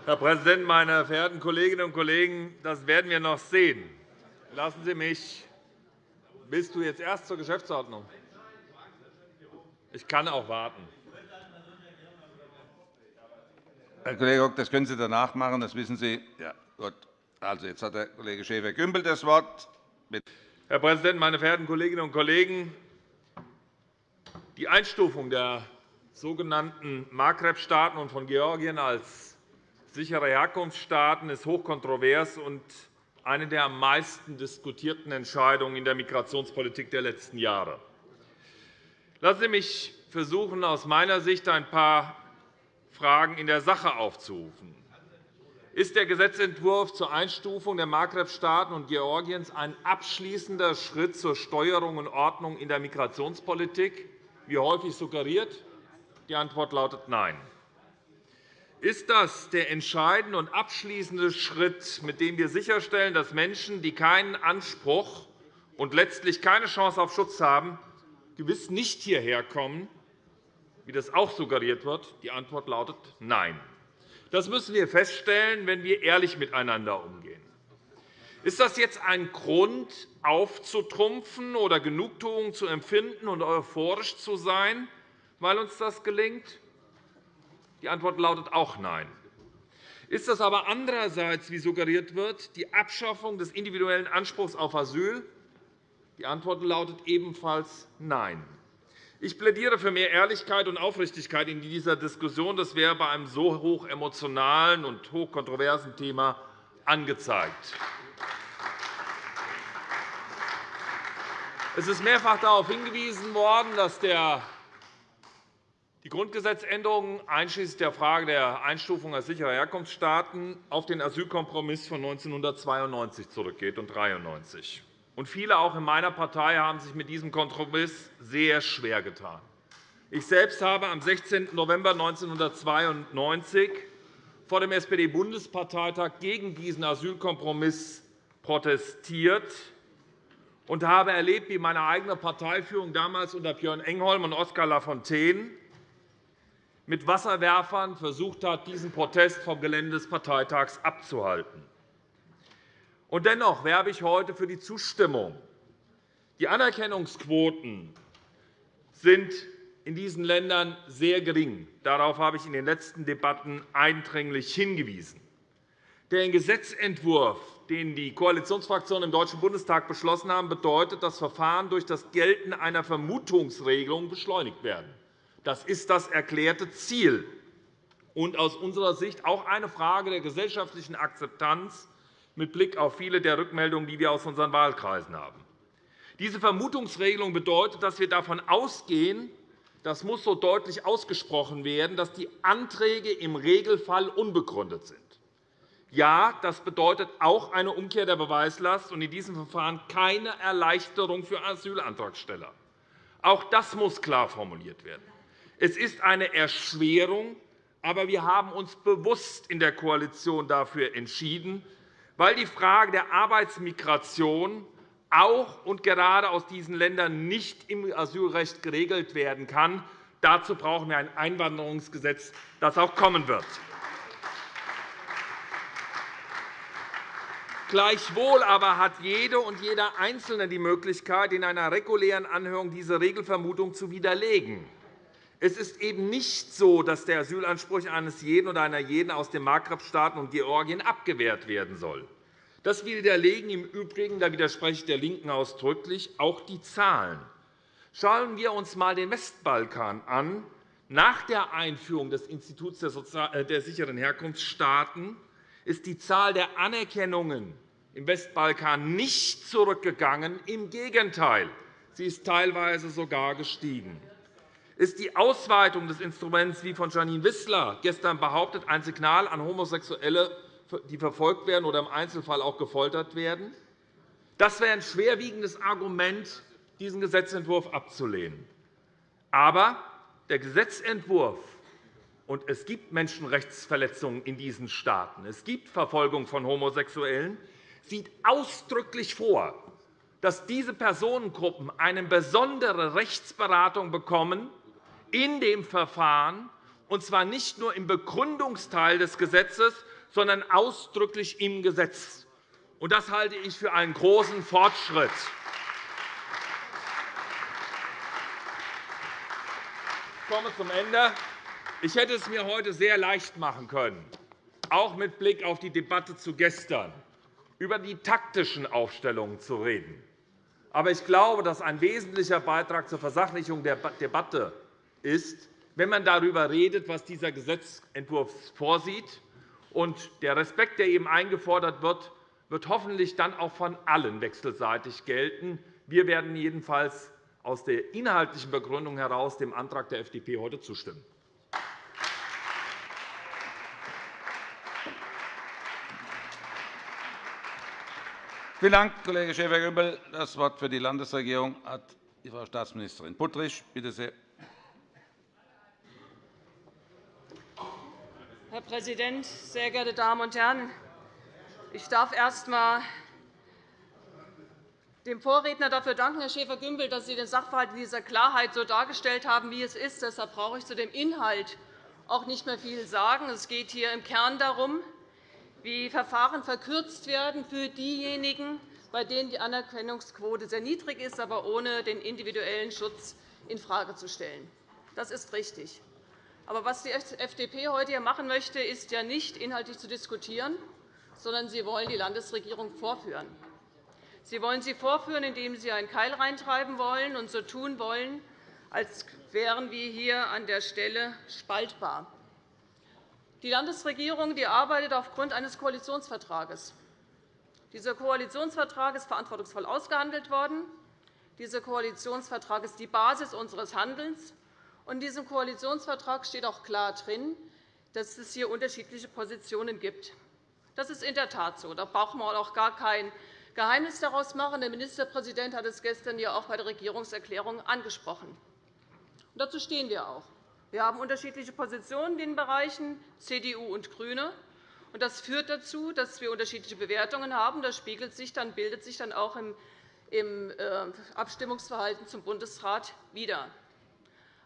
Herr Präsident, meine verehrten Kolleginnen und Kollegen! Das werden wir noch sehen. Lassen Sie mich. Bist du jetzt erst zur Geschäftsordnung? Ich kann auch warten. Herr Kollege Rock, das können Sie danach machen. Das wissen Sie. Ja, gut. Also, jetzt hat der Kollege Schäfer-Gümbel das Wort. Bitte. Herr Präsident, meine verehrten Kolleginnen und Kollegen! Die Einstufung der sogenannten Maghreb-Staaten und von Georgien als sichere Herkunftsstaaten ist hochkontrovers und eine der am meisten diskutierten Entscheidungen in der Migrationspolitik der letzten Jahre. Lassen Sie mich versuchen, aus meiner Sicht ein paar Fragen in der Sache aufzurufen. ist der Gesetzentwurf zur Einstufung der Maghreb-Staaten und Georgiens ein abschließender Schritt zur Steuerung und Ordnung in der Migrationspolitik, wie häufig suggeriert? Die Antwort lautet Nein. Ist das der entscheidende und abschließende Schritt, mit dem wir sicherstellen, dass Menschen, die keinen Anspruch und letztlich keine Chance auf Schutz haben, gewiss nicht hierher kommen, wie das auch suggeriert wird? Die Antwort lautet Nein. Das müssen wir feststellen, wenn wir ehrlich miteinander umgehen. Ist das jetzt ein Grund, aufzutrumpfen oder Genugtuung zu empfinden und euphorisch zu sein, weil uns das gelingt? Die Antwort lautet auch Nein. Ist das aber andererseits, wie suggeriert wird, die Abschaffung des individuellen Anspruchs auf Asyl? Die Antwort lautet ebenfalls Nein. Ich plädiere für mehr Ehrlichkeit und Aufrichtigkeit in dieser Diskussion. Das wäre bei einem so hoch emotionalen und hoch kontroversen Thema angezeigt. Es ist mehrfach darauf hingewiesen worden, dass die Grundgesetzänderung einschließlich der Frage der Einstufung als sichere Herkunftsstaaten auf den Asylkompromiss von 1992 zurückgeht und 1993. Und viele auch in meiner Partei haben sich mit diesem Kompromiss sehr schwer getan. Ich selbst habe am 16. November 1992 vor dem SPD-Bundesparteitag gegen diesen Asylkompromiss protestiert und habe erlebt, wie meine eigene Parteiführung damals unter Björn Engholm und Oskar Lafontaine mit Wasserwerfern versucht hat, diesen Protest vom Gelände des Parteitags abzuhalten. Und dennoch werbe ich heute für die Zustimmung. Die Anerkennungsquoten sind in diesen Ländern sehr gering. Darauf habe ich in den letzten Debatten eindringlich hingewiesen. Der Gesetzentwurf, den die Koalitionsfraktionen im Deutschen Bundestag beschlossen haben, bedeutet, dass Verfahren durch das Gelten einer Vermutungsregelung beschleunigt werden. Das ist das erklärte Ziel und aus unserer Sicht auch eine Frage der gesellschaftlichen Akzeptanz mit Blick auf viele der Rückmeldungen, die wir aus unseren Wahlkreisen haben. Diese Vermutungsregelung bedeutet, dass wir davon ausgehen, das muss so deutlich ausgesprochen werden, dass die Anträge im Regelfall unbegründet sind. Ja, das bedeutet auch eine Umkehr der Beweislast und in diesem Verfahren keine Erleichterung für Asylantragsteller. Auch das muss klar formuliert werden. Es ist eine Erschwerung, aber wir haben uns bewusst in der Koalition dafür entschieden, weil die Frage der Arbeitsmigration auch und gerade aus diesen Ländern nicht im Asylrecht geregelt werden kann. Dazu brauchen wir ein Einwanderungsgesetz, das auch kommen wird. Gleichwohl aber hat jede und jeder Einzelne die Möglichkeit, in einer regulären Anhörung diese Regelvermutung zu widerlegen. Es ist eben nicht so, dass der Asylanspruch eines jeden oder einer jeden aus den Maghreb-Staaten und Georgien abgewehrt werden soll. Das widerlegen im Übrigen, da widerspreche ich der LINKEN ausdrücklich, auch die Zahlen. Schauen wir uns einmal den Westbalkan an. Nach der Einführung des Instituts der äh, sicheren Herkunftsstaaten ist die Zahl der Anerkennungen im Westbalkan nicht zurückgegangen. Im Gegenteil, sie ist teilweise sogar gestiegen ist die Ausweitung des Instruments, wie von Janine Wissler gestern behauptet, ein Signal an Homosexuelle, die verfolgt werden oder im Einzelfall auch gefoltert werden? Das wäre ein schwerwiegendes Argument, diesen Gesetzentwurf abzulehnen. Aber der Gesetzentwurf und es gibt Menschenrechtsverletzungen in diesen Staaten, es gibt Verfolgung von Homosexuellen, sieht ausdrücklich vor, dass diese Personengruppen eine besondere Rechtsberatung bekommen, in dem Verfahren, und zwar nicht nur im Begründungsteil des Gesetzes, sondern ausdrücklich im Gesetz. Das halte ich für einen großen Fortschritt. Ich komme zum Ende. Ich hätte es mir heute sehr leicht machen können, auch mit Blick auf die Debatte zu gestern, über die taktischen Aufstellungen zu reden. Aber ich glaube, dass ein wesentlicher Beitrag zur Versachlichung der Debatte ist, wenn man darüber redet, was dieser Gesetzentwurf vorsieht. Und der Respekt, der eben eingefordert wird, wird hoffentlich dann auch von allen wechselseitig gelten. Wir werden jedenfalls aus der inhaltlichen Begründung heraus dem Antrag der FDP heute zustimmen. Vielen Dank, Kollege Schäfer-Gümbel. Das Wort für die Landesregierung hat Frau Staatsministerin Puttrich. Bitte sehr. Herr Präsident, sehr geehrte Damen und Herren! Ich darf erst einmal dem Vorredner dafür danken, Herr Schäfer-Gümbel, dass Sie den Sachverhalt in dieser Klarheit so dargestellt haben, wie es ist. Deshalb brauche ich zu dem Inhalt auch nicht mehr viel sagen. Es geht hier im Kern darum, wie Verfahren verkürzt werden für diejenigen, bei denen die Anerkennungsquote sehr niedrig ist, aber ohne den individuellen Schutz infrage zu stellen. Das ist richtig. Aber was die FDP heute hier machen möchte, ist ja nicht inhaltlich zu diskutieren, sondern sie wollen die Landesregierung vorführen. Sie wollen sie vorführen, indem Sie einen Keil reintreiben wollen und so tun wollen, als wären wir hier an der Stelle spaltbar. Die Landesregierung die arbeitet aufgrund eines Koalitionsvertrages. Dieser Koalitionsvertrag ist verantwortungsvoll ausgehandelt worden. Dieser Koalitionsvertrag ist die Basis unseres Handelns. In diesem Koalitionsvertrag steht auch klar drin, dass es hier unterschiedliche Positionen gibt. Das ist in der Tat so. Da braucht man auch gar kein Geheimnis daraus machen. Der Ministerpräsident hat es gestern ja auch bei der Regierungserklärung angesprochen. Dazu stehen wir auch. Wir haben unterschiedliche Positionen in den Bereichen CDU und GRÜNE. Das führt dazu, dass wir unterschiedliche Bewertungen haben. Das spiegelt sich dann, bildet sich dann auch im äh, Abstimmungsverhalten zum Bundesrat wider.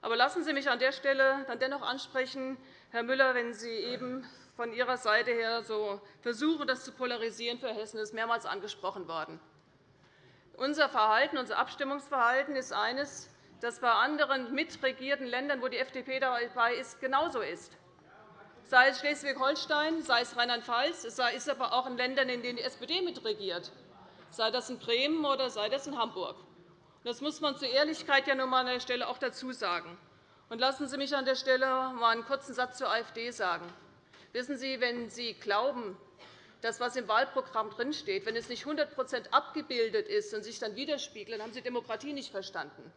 Aber lassen Sie mich an der Stelle dann dennoch ansprechen, Herr Müller, wenn Sie eben von Ihrer Seite her so versuchen, das zu polarisieren für Hessen, ist mehrmals angesprochen worden. Unser Verhalten, unser Abstimmungsverhalten ist eines, das bei anderen mitregierten Ländern, wo die FDP dabei ist, genauso ist. Sei es Schleswig-Holstein, sei es Rheinland-Pfalz, sei es aber auch in Ländern, in denen die SPD mitregiert, sei das in Bremen oder sei das in Hamburg. Das muss man zur Ehrlichkeit ja nun an der Stelle auch dazu sagen. Und lassen Sie mich an der Stelle einmal einen kurzen Satz zur AfD sagen. Wissen Sie, wenn Sie glauben, dass was im Wahlprogramm drinsteht, wenn es nicht 100% abgebildet ist und sich dann widerspiegelt, dann haben Sie Demokratie nicht verstanden.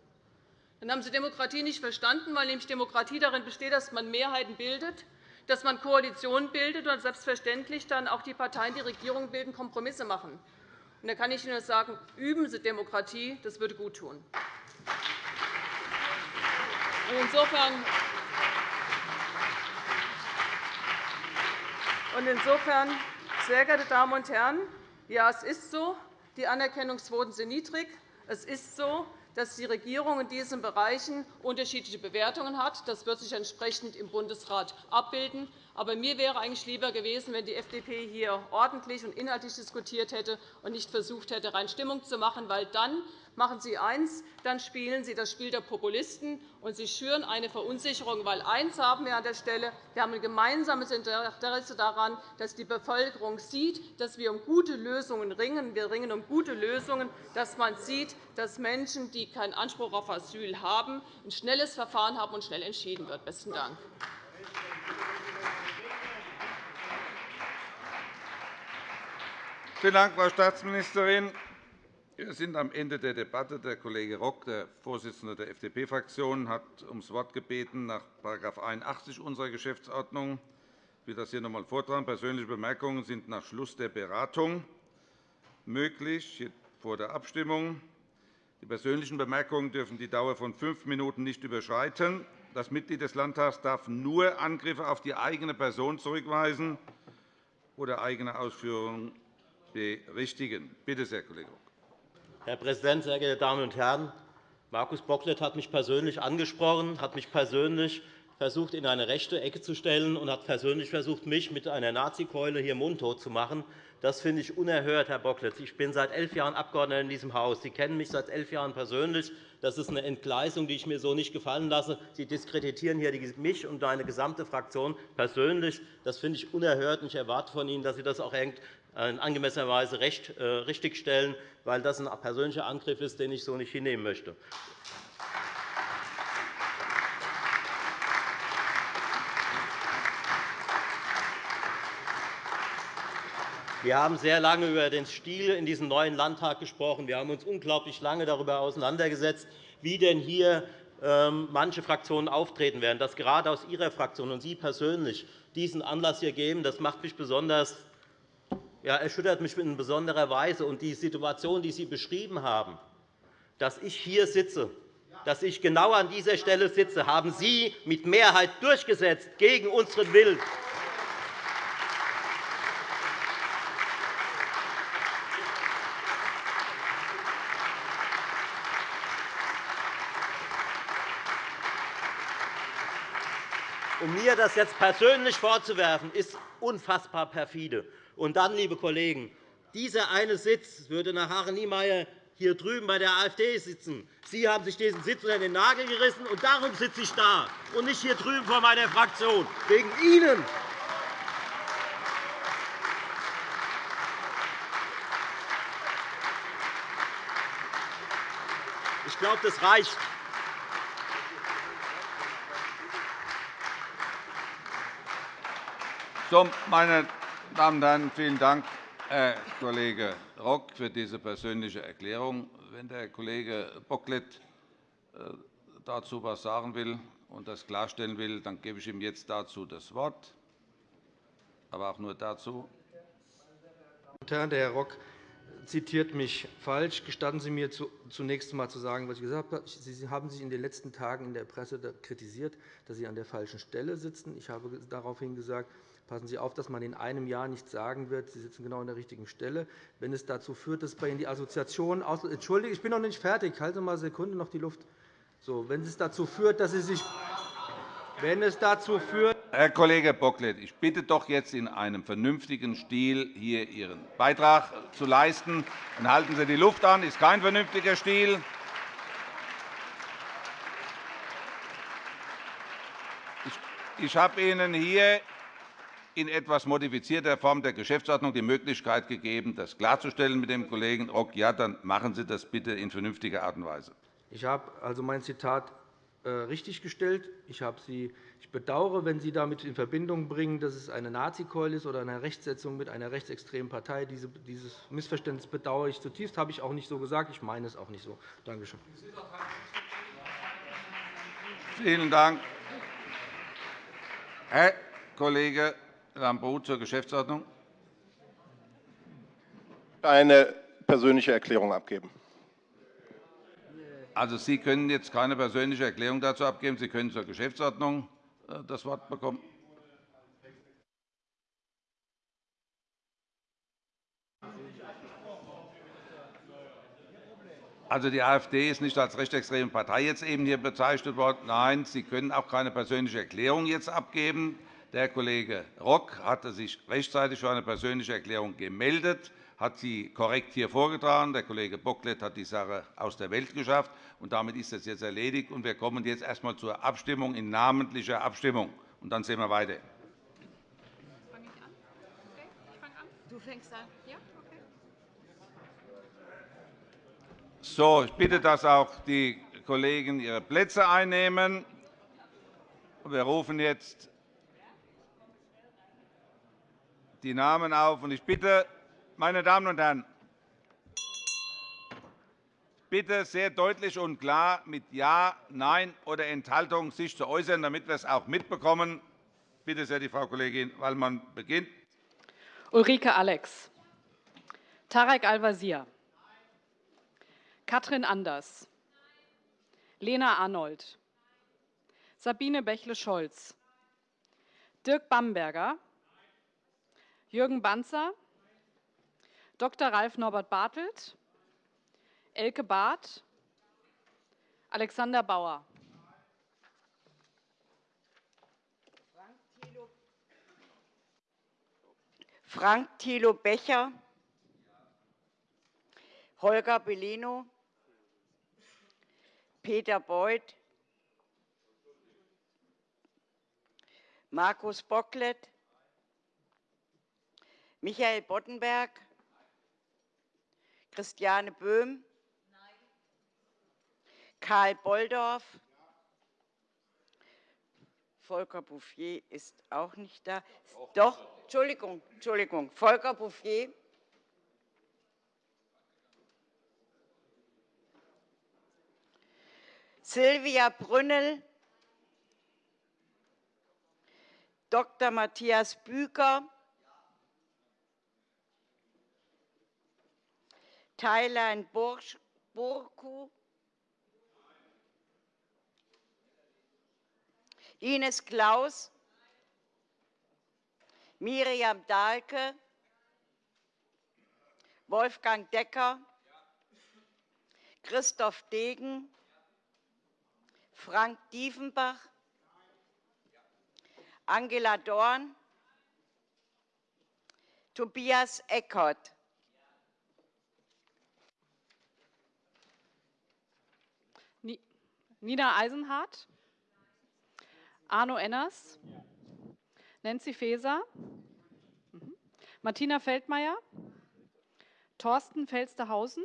Dann haben Sie Demokratie nicht verstanden, weil nämlich Demokratie darin besteht, dass man Mehrheiten bildet, dass man Koalitionen bildet und selbstverständlich dann auch die Parteien, die Regierung bilden, Kompromisse machen. Da kann ich Ihnen nur sagen, üben Sie Demokratie, das würde gut tun. Insofern Und insofern, sehr geehrte Damen und Herren, ja, es ist so, die Anerkennungsquoten sind niedrig. Es ist so, dass die Regierung in diesen Bereichen unterschiedliche Bewertungen hat. Das wird sich entsprechend im Bundesrat abbilden. Aber mir wäre eigentlich lieber gewesen, wenn die FDP hier ordentlich und inhaltlich diskutiert hätte und nicht versucht hätte, rein Stimmung zu machen, weil dann machen Sie eins, dann spielen Sie das Spiel der Populisten, und Sie schüren eine Verunsicherung. Weil eins haben wir an der Stelle. Wir haben ein gemeinsames Interesse daran, dass die Bevölkerung sieht, dass wir um gute Lösungen ringen. Wir ringen um gute Lösungen, dass man sieht, dass Menschen, die keinen Anspruch auf Asyl haben, ein schnelles Verfahren haben und schnell entschieden wird. – Besten Dank. Vielen Dank, Frau Staatsministerin. Wir sind am Ende der Debatte. Der Kollege Rock, der Vorsitzende der FDP-Fraktion, hat ums Wort gebeten nach § 81 unserer Geschäftsordnung. Ich will das hier noch einmal vortragen. Persönliche Bemerkungen sind nach Schluss der Beratung möglich, vor der Abstimmung. Die persönlichen Bemerkungen dürfen die Dauer von fünf Minuten nicht überschreiten. Das Mitglied des Landtags darf nur Angriffe auf die eigene Person zurückweisen oder eigene Ausführungen berichtigen. Bitte sehr, Kollege Rock. Herr Präsident, sehr geehrte Damen und Herren! Markus Bocklet hat mich persönlich angesprochen, hat mich persönlich versucht, in eine rechte Ecke zu stellen und hat persönlich versucht, mich mit einer Nazikeule hier mundtot zu machen. Das finde ich unerhört, Herr Bocklet. Ich bin seit elf Jahren Abgeordneter in diesem Haus. Sie kennen mich seit elf Jahren persönlich. Das ist eine Entgleisung, die ich mir so nicht gefallen lasse. Sie diskreditieren hier mich und meine gesamte Fraktion persönlich. Das finde ich unerhört. Ich erwarte von Ihnen, dass Sie das auch in angemessener Weise äh, richtigstellen, weil das ein persönlicher Angriff ist, den ich so nicht hinnehmen möchte. Wir haben sehr lange über den Stil in diesem neuen Landtag gesprochen. Wir haben uns unglaublich lange darüber auseinandergesetzt, wie denn hier ähm, manche Fraktionen auftreten werden. Dass gerade aus Ihrer Fraktion und Sie persönlich diesen Anlass hier geben, das macht mich besonders ja, erschüttert mich in besonderer Weise. Und die Situation, die Sie beschrieben haben, dass ich hier sitze, dass ich genau an dieser Stelle sitze, haben Sie mit Mehrheit durchgesetzt, gegen unseren Willen. Um mir das jetzt persönlich vorzuwerfen, ist unfassbar perfide. Und dann, liebe Kollegen, dieser eine Sitz würde nach Haaren-Niemeyer hier drüben bei der AfD sitzen. Sie haben sich diesen Sitz unter den Nagel gerissen, und darum sitze ich da und nicht hier drüben vor meiner Fraktion, wegen Ihnen. Ich glaube, das reicht. So, meine Damen und Herren, vielen Dank, Herr Kollege Rock, für diese persönliche Erklärung. Wenn der Kollege Bocklet äh, dazu etwas sagen will und das klarstellen will, dann gebe ich ihm jetzt dazu das Wort, aber auch nur dazu. Der Herr Rock zitiert mich falsch. Gestatten Sie mir zunächst einmal zu sagen, was ich gesagt habe. Sie haben sich in den letzten Tagen in der Presse kritisiert, dass Sie an der falschen Stelle sitzen. Ich habe daraufhin gesagt, Passen Sie auf, dass man in einem Jahr nicht sagen wird, Sie sitzen genau an der richtigen Stelle. Wenn es dazu führt, dass bei Ihnen die Assoziation aus Entschuldigung, ich bin noch nicht fertig. Halten Sie mal eine Sekunde noch die Luft. So, wenn es dazu führt, dass Sie sich wenn es dazu führt Herr Kollege Bocklet, ich bitte doch jetzt in einem vernünftigen Stil hier Ihren Beitrag zu leisten. Dann halten Sie die Luft an. Das ist kein vernünftiger Stil. Ich habe Ihnen hier in etwas modifizierter Form der Geschäftsordnung die Möglichkeit gegeben, das klarzustellen mit dem Kollegen Rock. Ja, dann machen Sie das bitte in vernünftiger Art und Weise. Ich habe also mein Zitat äh, richtiggestellt. Ich, Sie, ich bedauere, wenn Sie damit in Verbindung bringen, dass es eine Nazikeule ist oder eine Rechtsetzung mit einer rechtsextremen Partei. Dieses Missverständnis bedauere ich zutiefst. Das habe ich auch nicht so gesagt. Ich meine es auch nicht so. Danke schön. Vielen Dank. Herr Kollege Lambrou zur Geschäftsordnung. Eine persönliche Erklärung abgeben. Also, Sie können jetzt keine persönliche Erklärung dazu abgeben. Sie können zur Geschäftsordnung äh, das Wort bekommen. Also, die AfD ist nicht als rechtsextreme Partei jetzt eben hier bezeichnet worden. Nein, Sie können auch keine persönliche Erklärung jetzt abgeben. Der Kollege Rock hatte sich rechtzeitig für eine persönliche Erklärung gemeldet, hat sie korrekt hier vorgetragen. Der Kollege Bocklet hat die Sache aus der Welt geschafft. Und damit ist das jetzt erledigt. Und wir kommen jetzt erst einmal zur Abstimmung in namentlicher Abstimmung. Und dann sehen wir weiter. Du fängst an. Ja? Okay. So, ich bitte, dass auch die Kollegen ihre Plätze einnehmen. Wir rufen jetzt die Namen auf. Ich bitte, meine Damen und Herren, bitte sehr deutlich und klar mit Ja, Nein oder Enthaltung sich zu äußern, damit wir es auch mitbekommen. Bitte sehr, die Frau Kollegin Wallmann beginnt. Ulrike Alex, Tarek Al-Wazir, Katrin Anders, Lena Arnold, Sabine Bächle-Scholz, Dirk Bamberger, Jürgen Banzer, Dr. Ralf Norbert Bartelt, Elke Barth, Alexander Bauer. Frank Thilo Becher, Holger Bellino, Peter Beuth, Markus Bocklet, Michael Boddenberg, Christiane Böhm, Karl Bolldorf, Volker Bouffier ist auch nicht da. Doch, Entschuldigung, Entschuldigung, Volker Bouffier. Silvia Brünnel, Dr. Matthias Büker, Thailand Burku, Ines Klaus, Miriam Dahlke, Wolfgang Decker, Christoph Degen, Frank Diefenbach, Angela Dorn, Tobias Eckert. Nina Eisenhardt, Arno Enners, Nancy Faeser, mhm. Martina Feldmayer, Thorsten Felstehausen,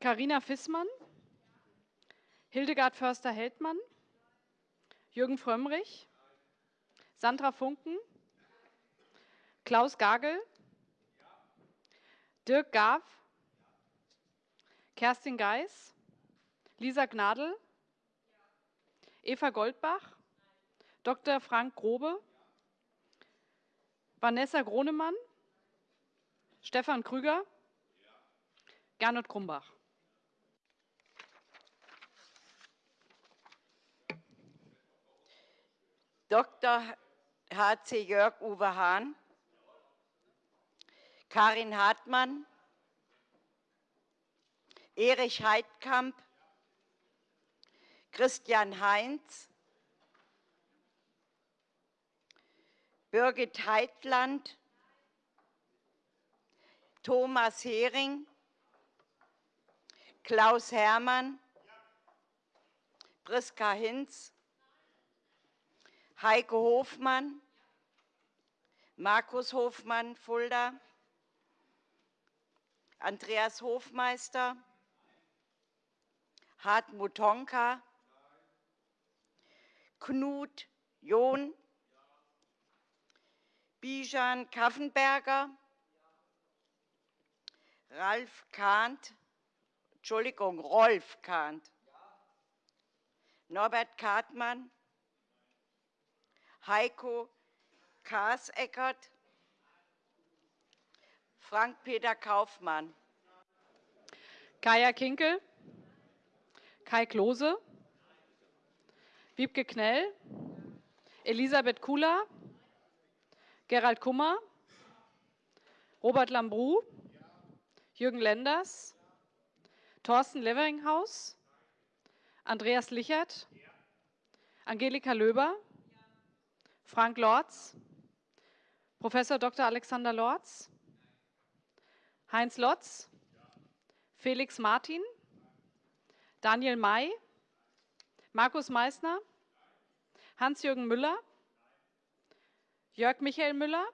Carina Fissmann, Hildegard Förster-Heldmann, Jürgen Frömmrich, Sandra Funken, Klaus Gagel, Dirk Gaw, Kerstin Geis, Lisa Gnadl, Eva Goldbach, Dr. Frank Grobe, Vanessa Gronemann, Stefan Krüger, Gernot Krumbach. Dr. H.C. Jörg Uwe Hahn, Karin Hartmann, Erich Heidkamp, Christian Heinz, Birgit Heitland, Thomas Hering, Klaus Herrmann, Priska Hinz, Heike Hofmann, Markus Hofmann, Fulda, Andreas Hofmeister, Hartmut Honka, Knut John, Bijan Kaffenberger, Ralf Kahnt, Entschuldigung, Rolf Kahnt, Norbert Kartmann, Heiko Kaaseckert, Frank-Peter Kaufmann. Kaya Kinkel, Kai Klose, Wiebke Knell, Elisabeth Kula, Gerald Kummer, Robert Lambrou, Jürgen Lenders, Thorsten Leveringhaus, Andreas Lichert, Angelika Löber, Frank Lorz, Prof. Dr. Alexander Lorz, Heinz Lotz, Felix Martin, Daniel May, Markus Meissner, Hans-Jürgen Müller, Jörg Michael Müller,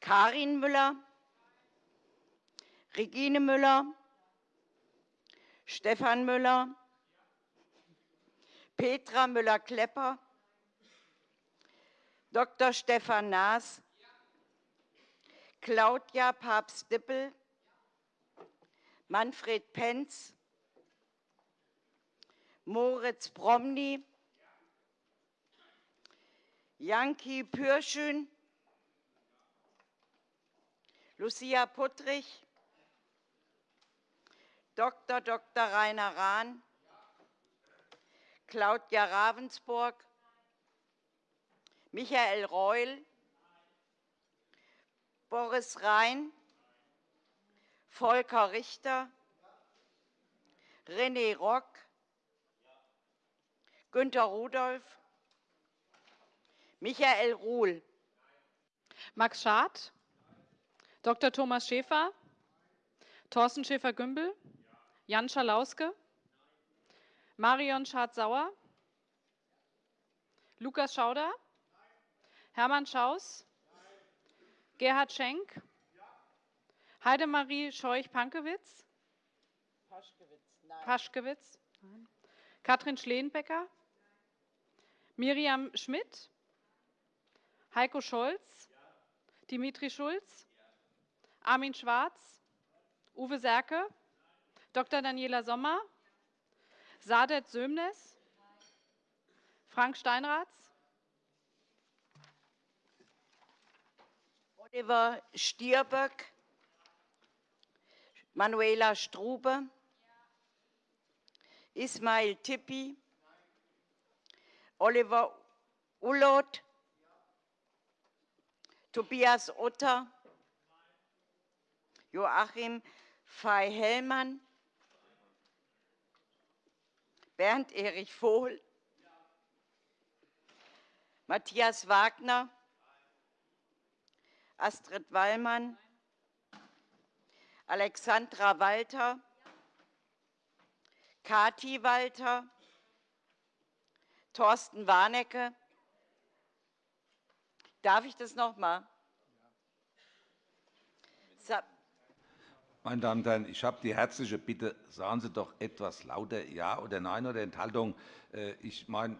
Karin Müller, Regine Müller, Stefan Müller, Petra Müller-Klepper, Dr. Stefan Naas, Claudia Papst-Dippel, Manfred Penz, Moritz Promny, Janki Pürschün, Lucia Puttrich, Dr. Dr. Rainer Rahn, Claudia Ravensburg, Michael Reul, Boris Rhein, Volker Richter, René Rock, Günter Rudolph, Michael Ruhl, Max Schad, Dr. Thomas Schäfer, Thorsten Schäfer-Gümbel, Jan Schalauske, Marion Schad-Sauer, Lukas Schauder, Hermann Schaus, Gerhard Schenk, Heidemarie Scheuch-Pankewitz, Paschkewitz, Katrin Schleenbecker, Miriam Schmidt, Heiko Scholz, Dimitri Schulz, Armin Schwarz, Uwe Serke, Dr. Daniela Sommer, Sadet Sömnes, Frank Steinratz, Oliver Stirböck, Manuela Strube, Ismail Tippi, Oliver Ullot, Tobias Otter, Joachim Fey-Hellmann, Bernd Erich Vohl, Matthias Wagner, Astrid Wallmann, Alexandra Walter, Kati Walter, Thorsten Warnecke. Darf ich das noch einmal? Meine Damen und Herren, ich habe die herzliche Bitte, sagen Sie doch etwas lauter Ja oder Nein oder Enthaltung. Äh, ich meine,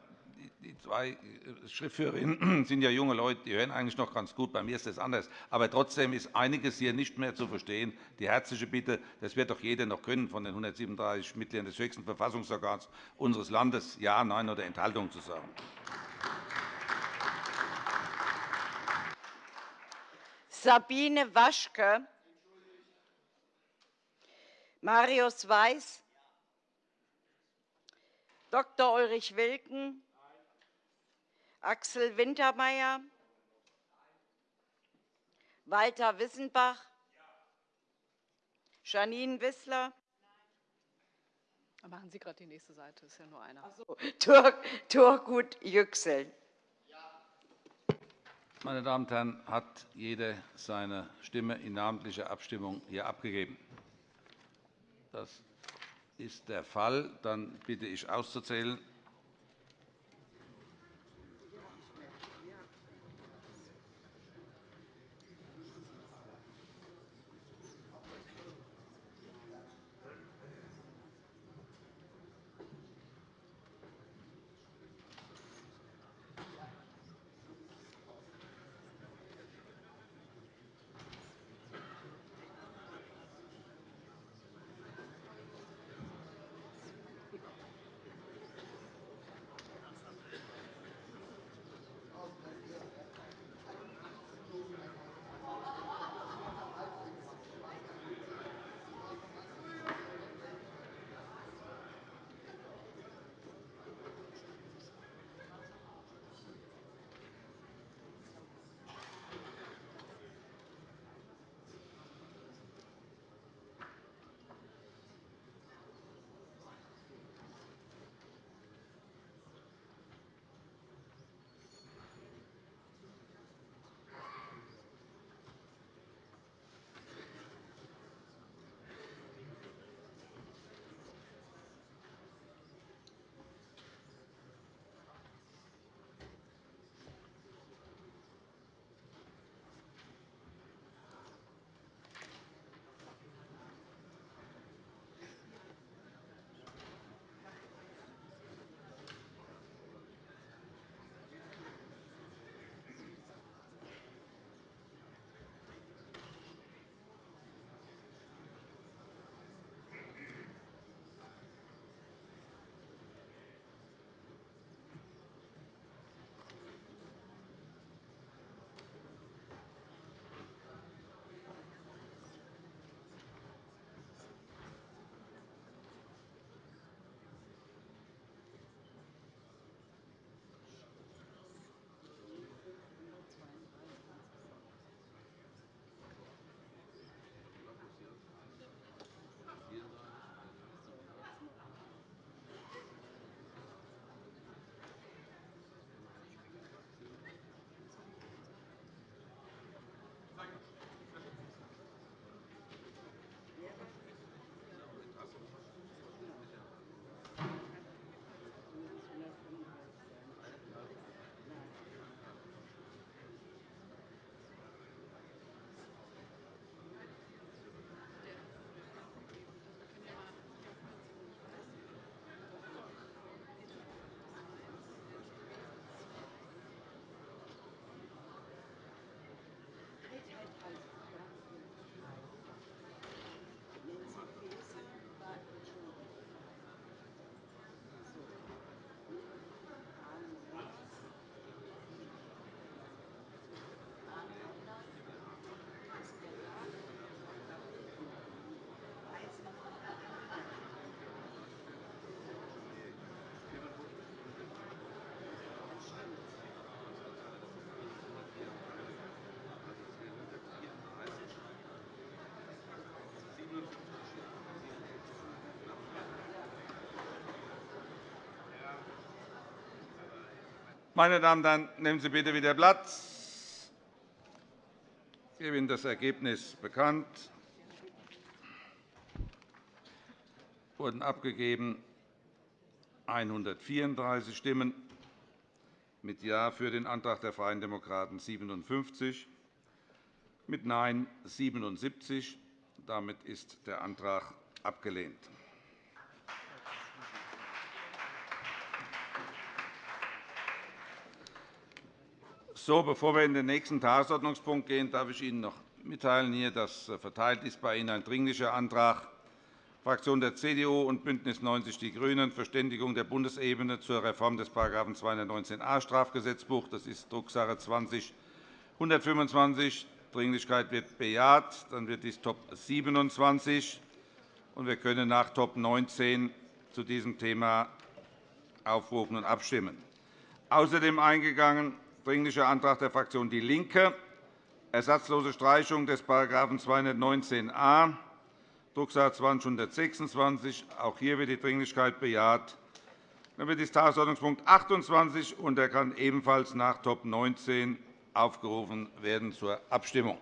die zwei äh, Schriftführerinnen sind ja junge Leute, die hören eigentlich noch ganz gut. Bei mir ist das anders. Aber trotzdem ist einiges hier nicht mehr zu verstehen. Die herzliche Bitte, das wird doch jeder noch können, von den 137 Mitgliedern des höchsten Verfassungsorgans unseres Landes Ja, Nein oder Enthaltung zu sagen. Sabine Waschke, Marius Weiß, Dr. Ulrich Wilken, Axel Wintermeyer, Walter Wissenbach, Janine Wissler. Machen Sie gerade die nächste Seite, das ist ja nur einer. So, Tur Turgut Yüksel. Meine Damen und Herren, hat jeder seine Stimme in namentlicher Abstimmung hier abgegeben? Das ist der Fall. Dann bitte ich auszuzählen. Meine Damen und Herren, nehmen Sie bitte wieder Platz. Ich gebe Ihnen das Ergebnis bekannt. Wurden abgegeben 134 Stimmen, mit Ja für den Antrag der Freien Demokraten 57, mit Nein 77. Damit ist der Antrag abgelehnt. So, bevor wir in den nächsten Tagesordnungspunkt gehen, darf ich Ihnen noch mitteilen, dass verteilt ist bei Ihnen ein Dringlicher Antrag Fraktion der CDU und BÜNDNIS 90 die GRÜNEN, Verständigung der Bundesebene zur Reform des § 219a Strafgesetzbuch. Das ist Drucksache 20-125. Dringlichkeit wird bejaht. Dann wird dies Top 27. Und wir können nach Top 19 zu diesem Thema aufrufen und abstimmen. Außerdem eingegangen Dringlicher Antrag der Fraktion DIE LINKE, ersatzlose Streichung des § 219a Drucksache 20 Auch hier wird die Dringlichkeit bejaht. Dann wird dies Tagesordnungspunkt 28 und er kann ebenfalls nach Top 19 aufgerufen werden zur Abstimmung.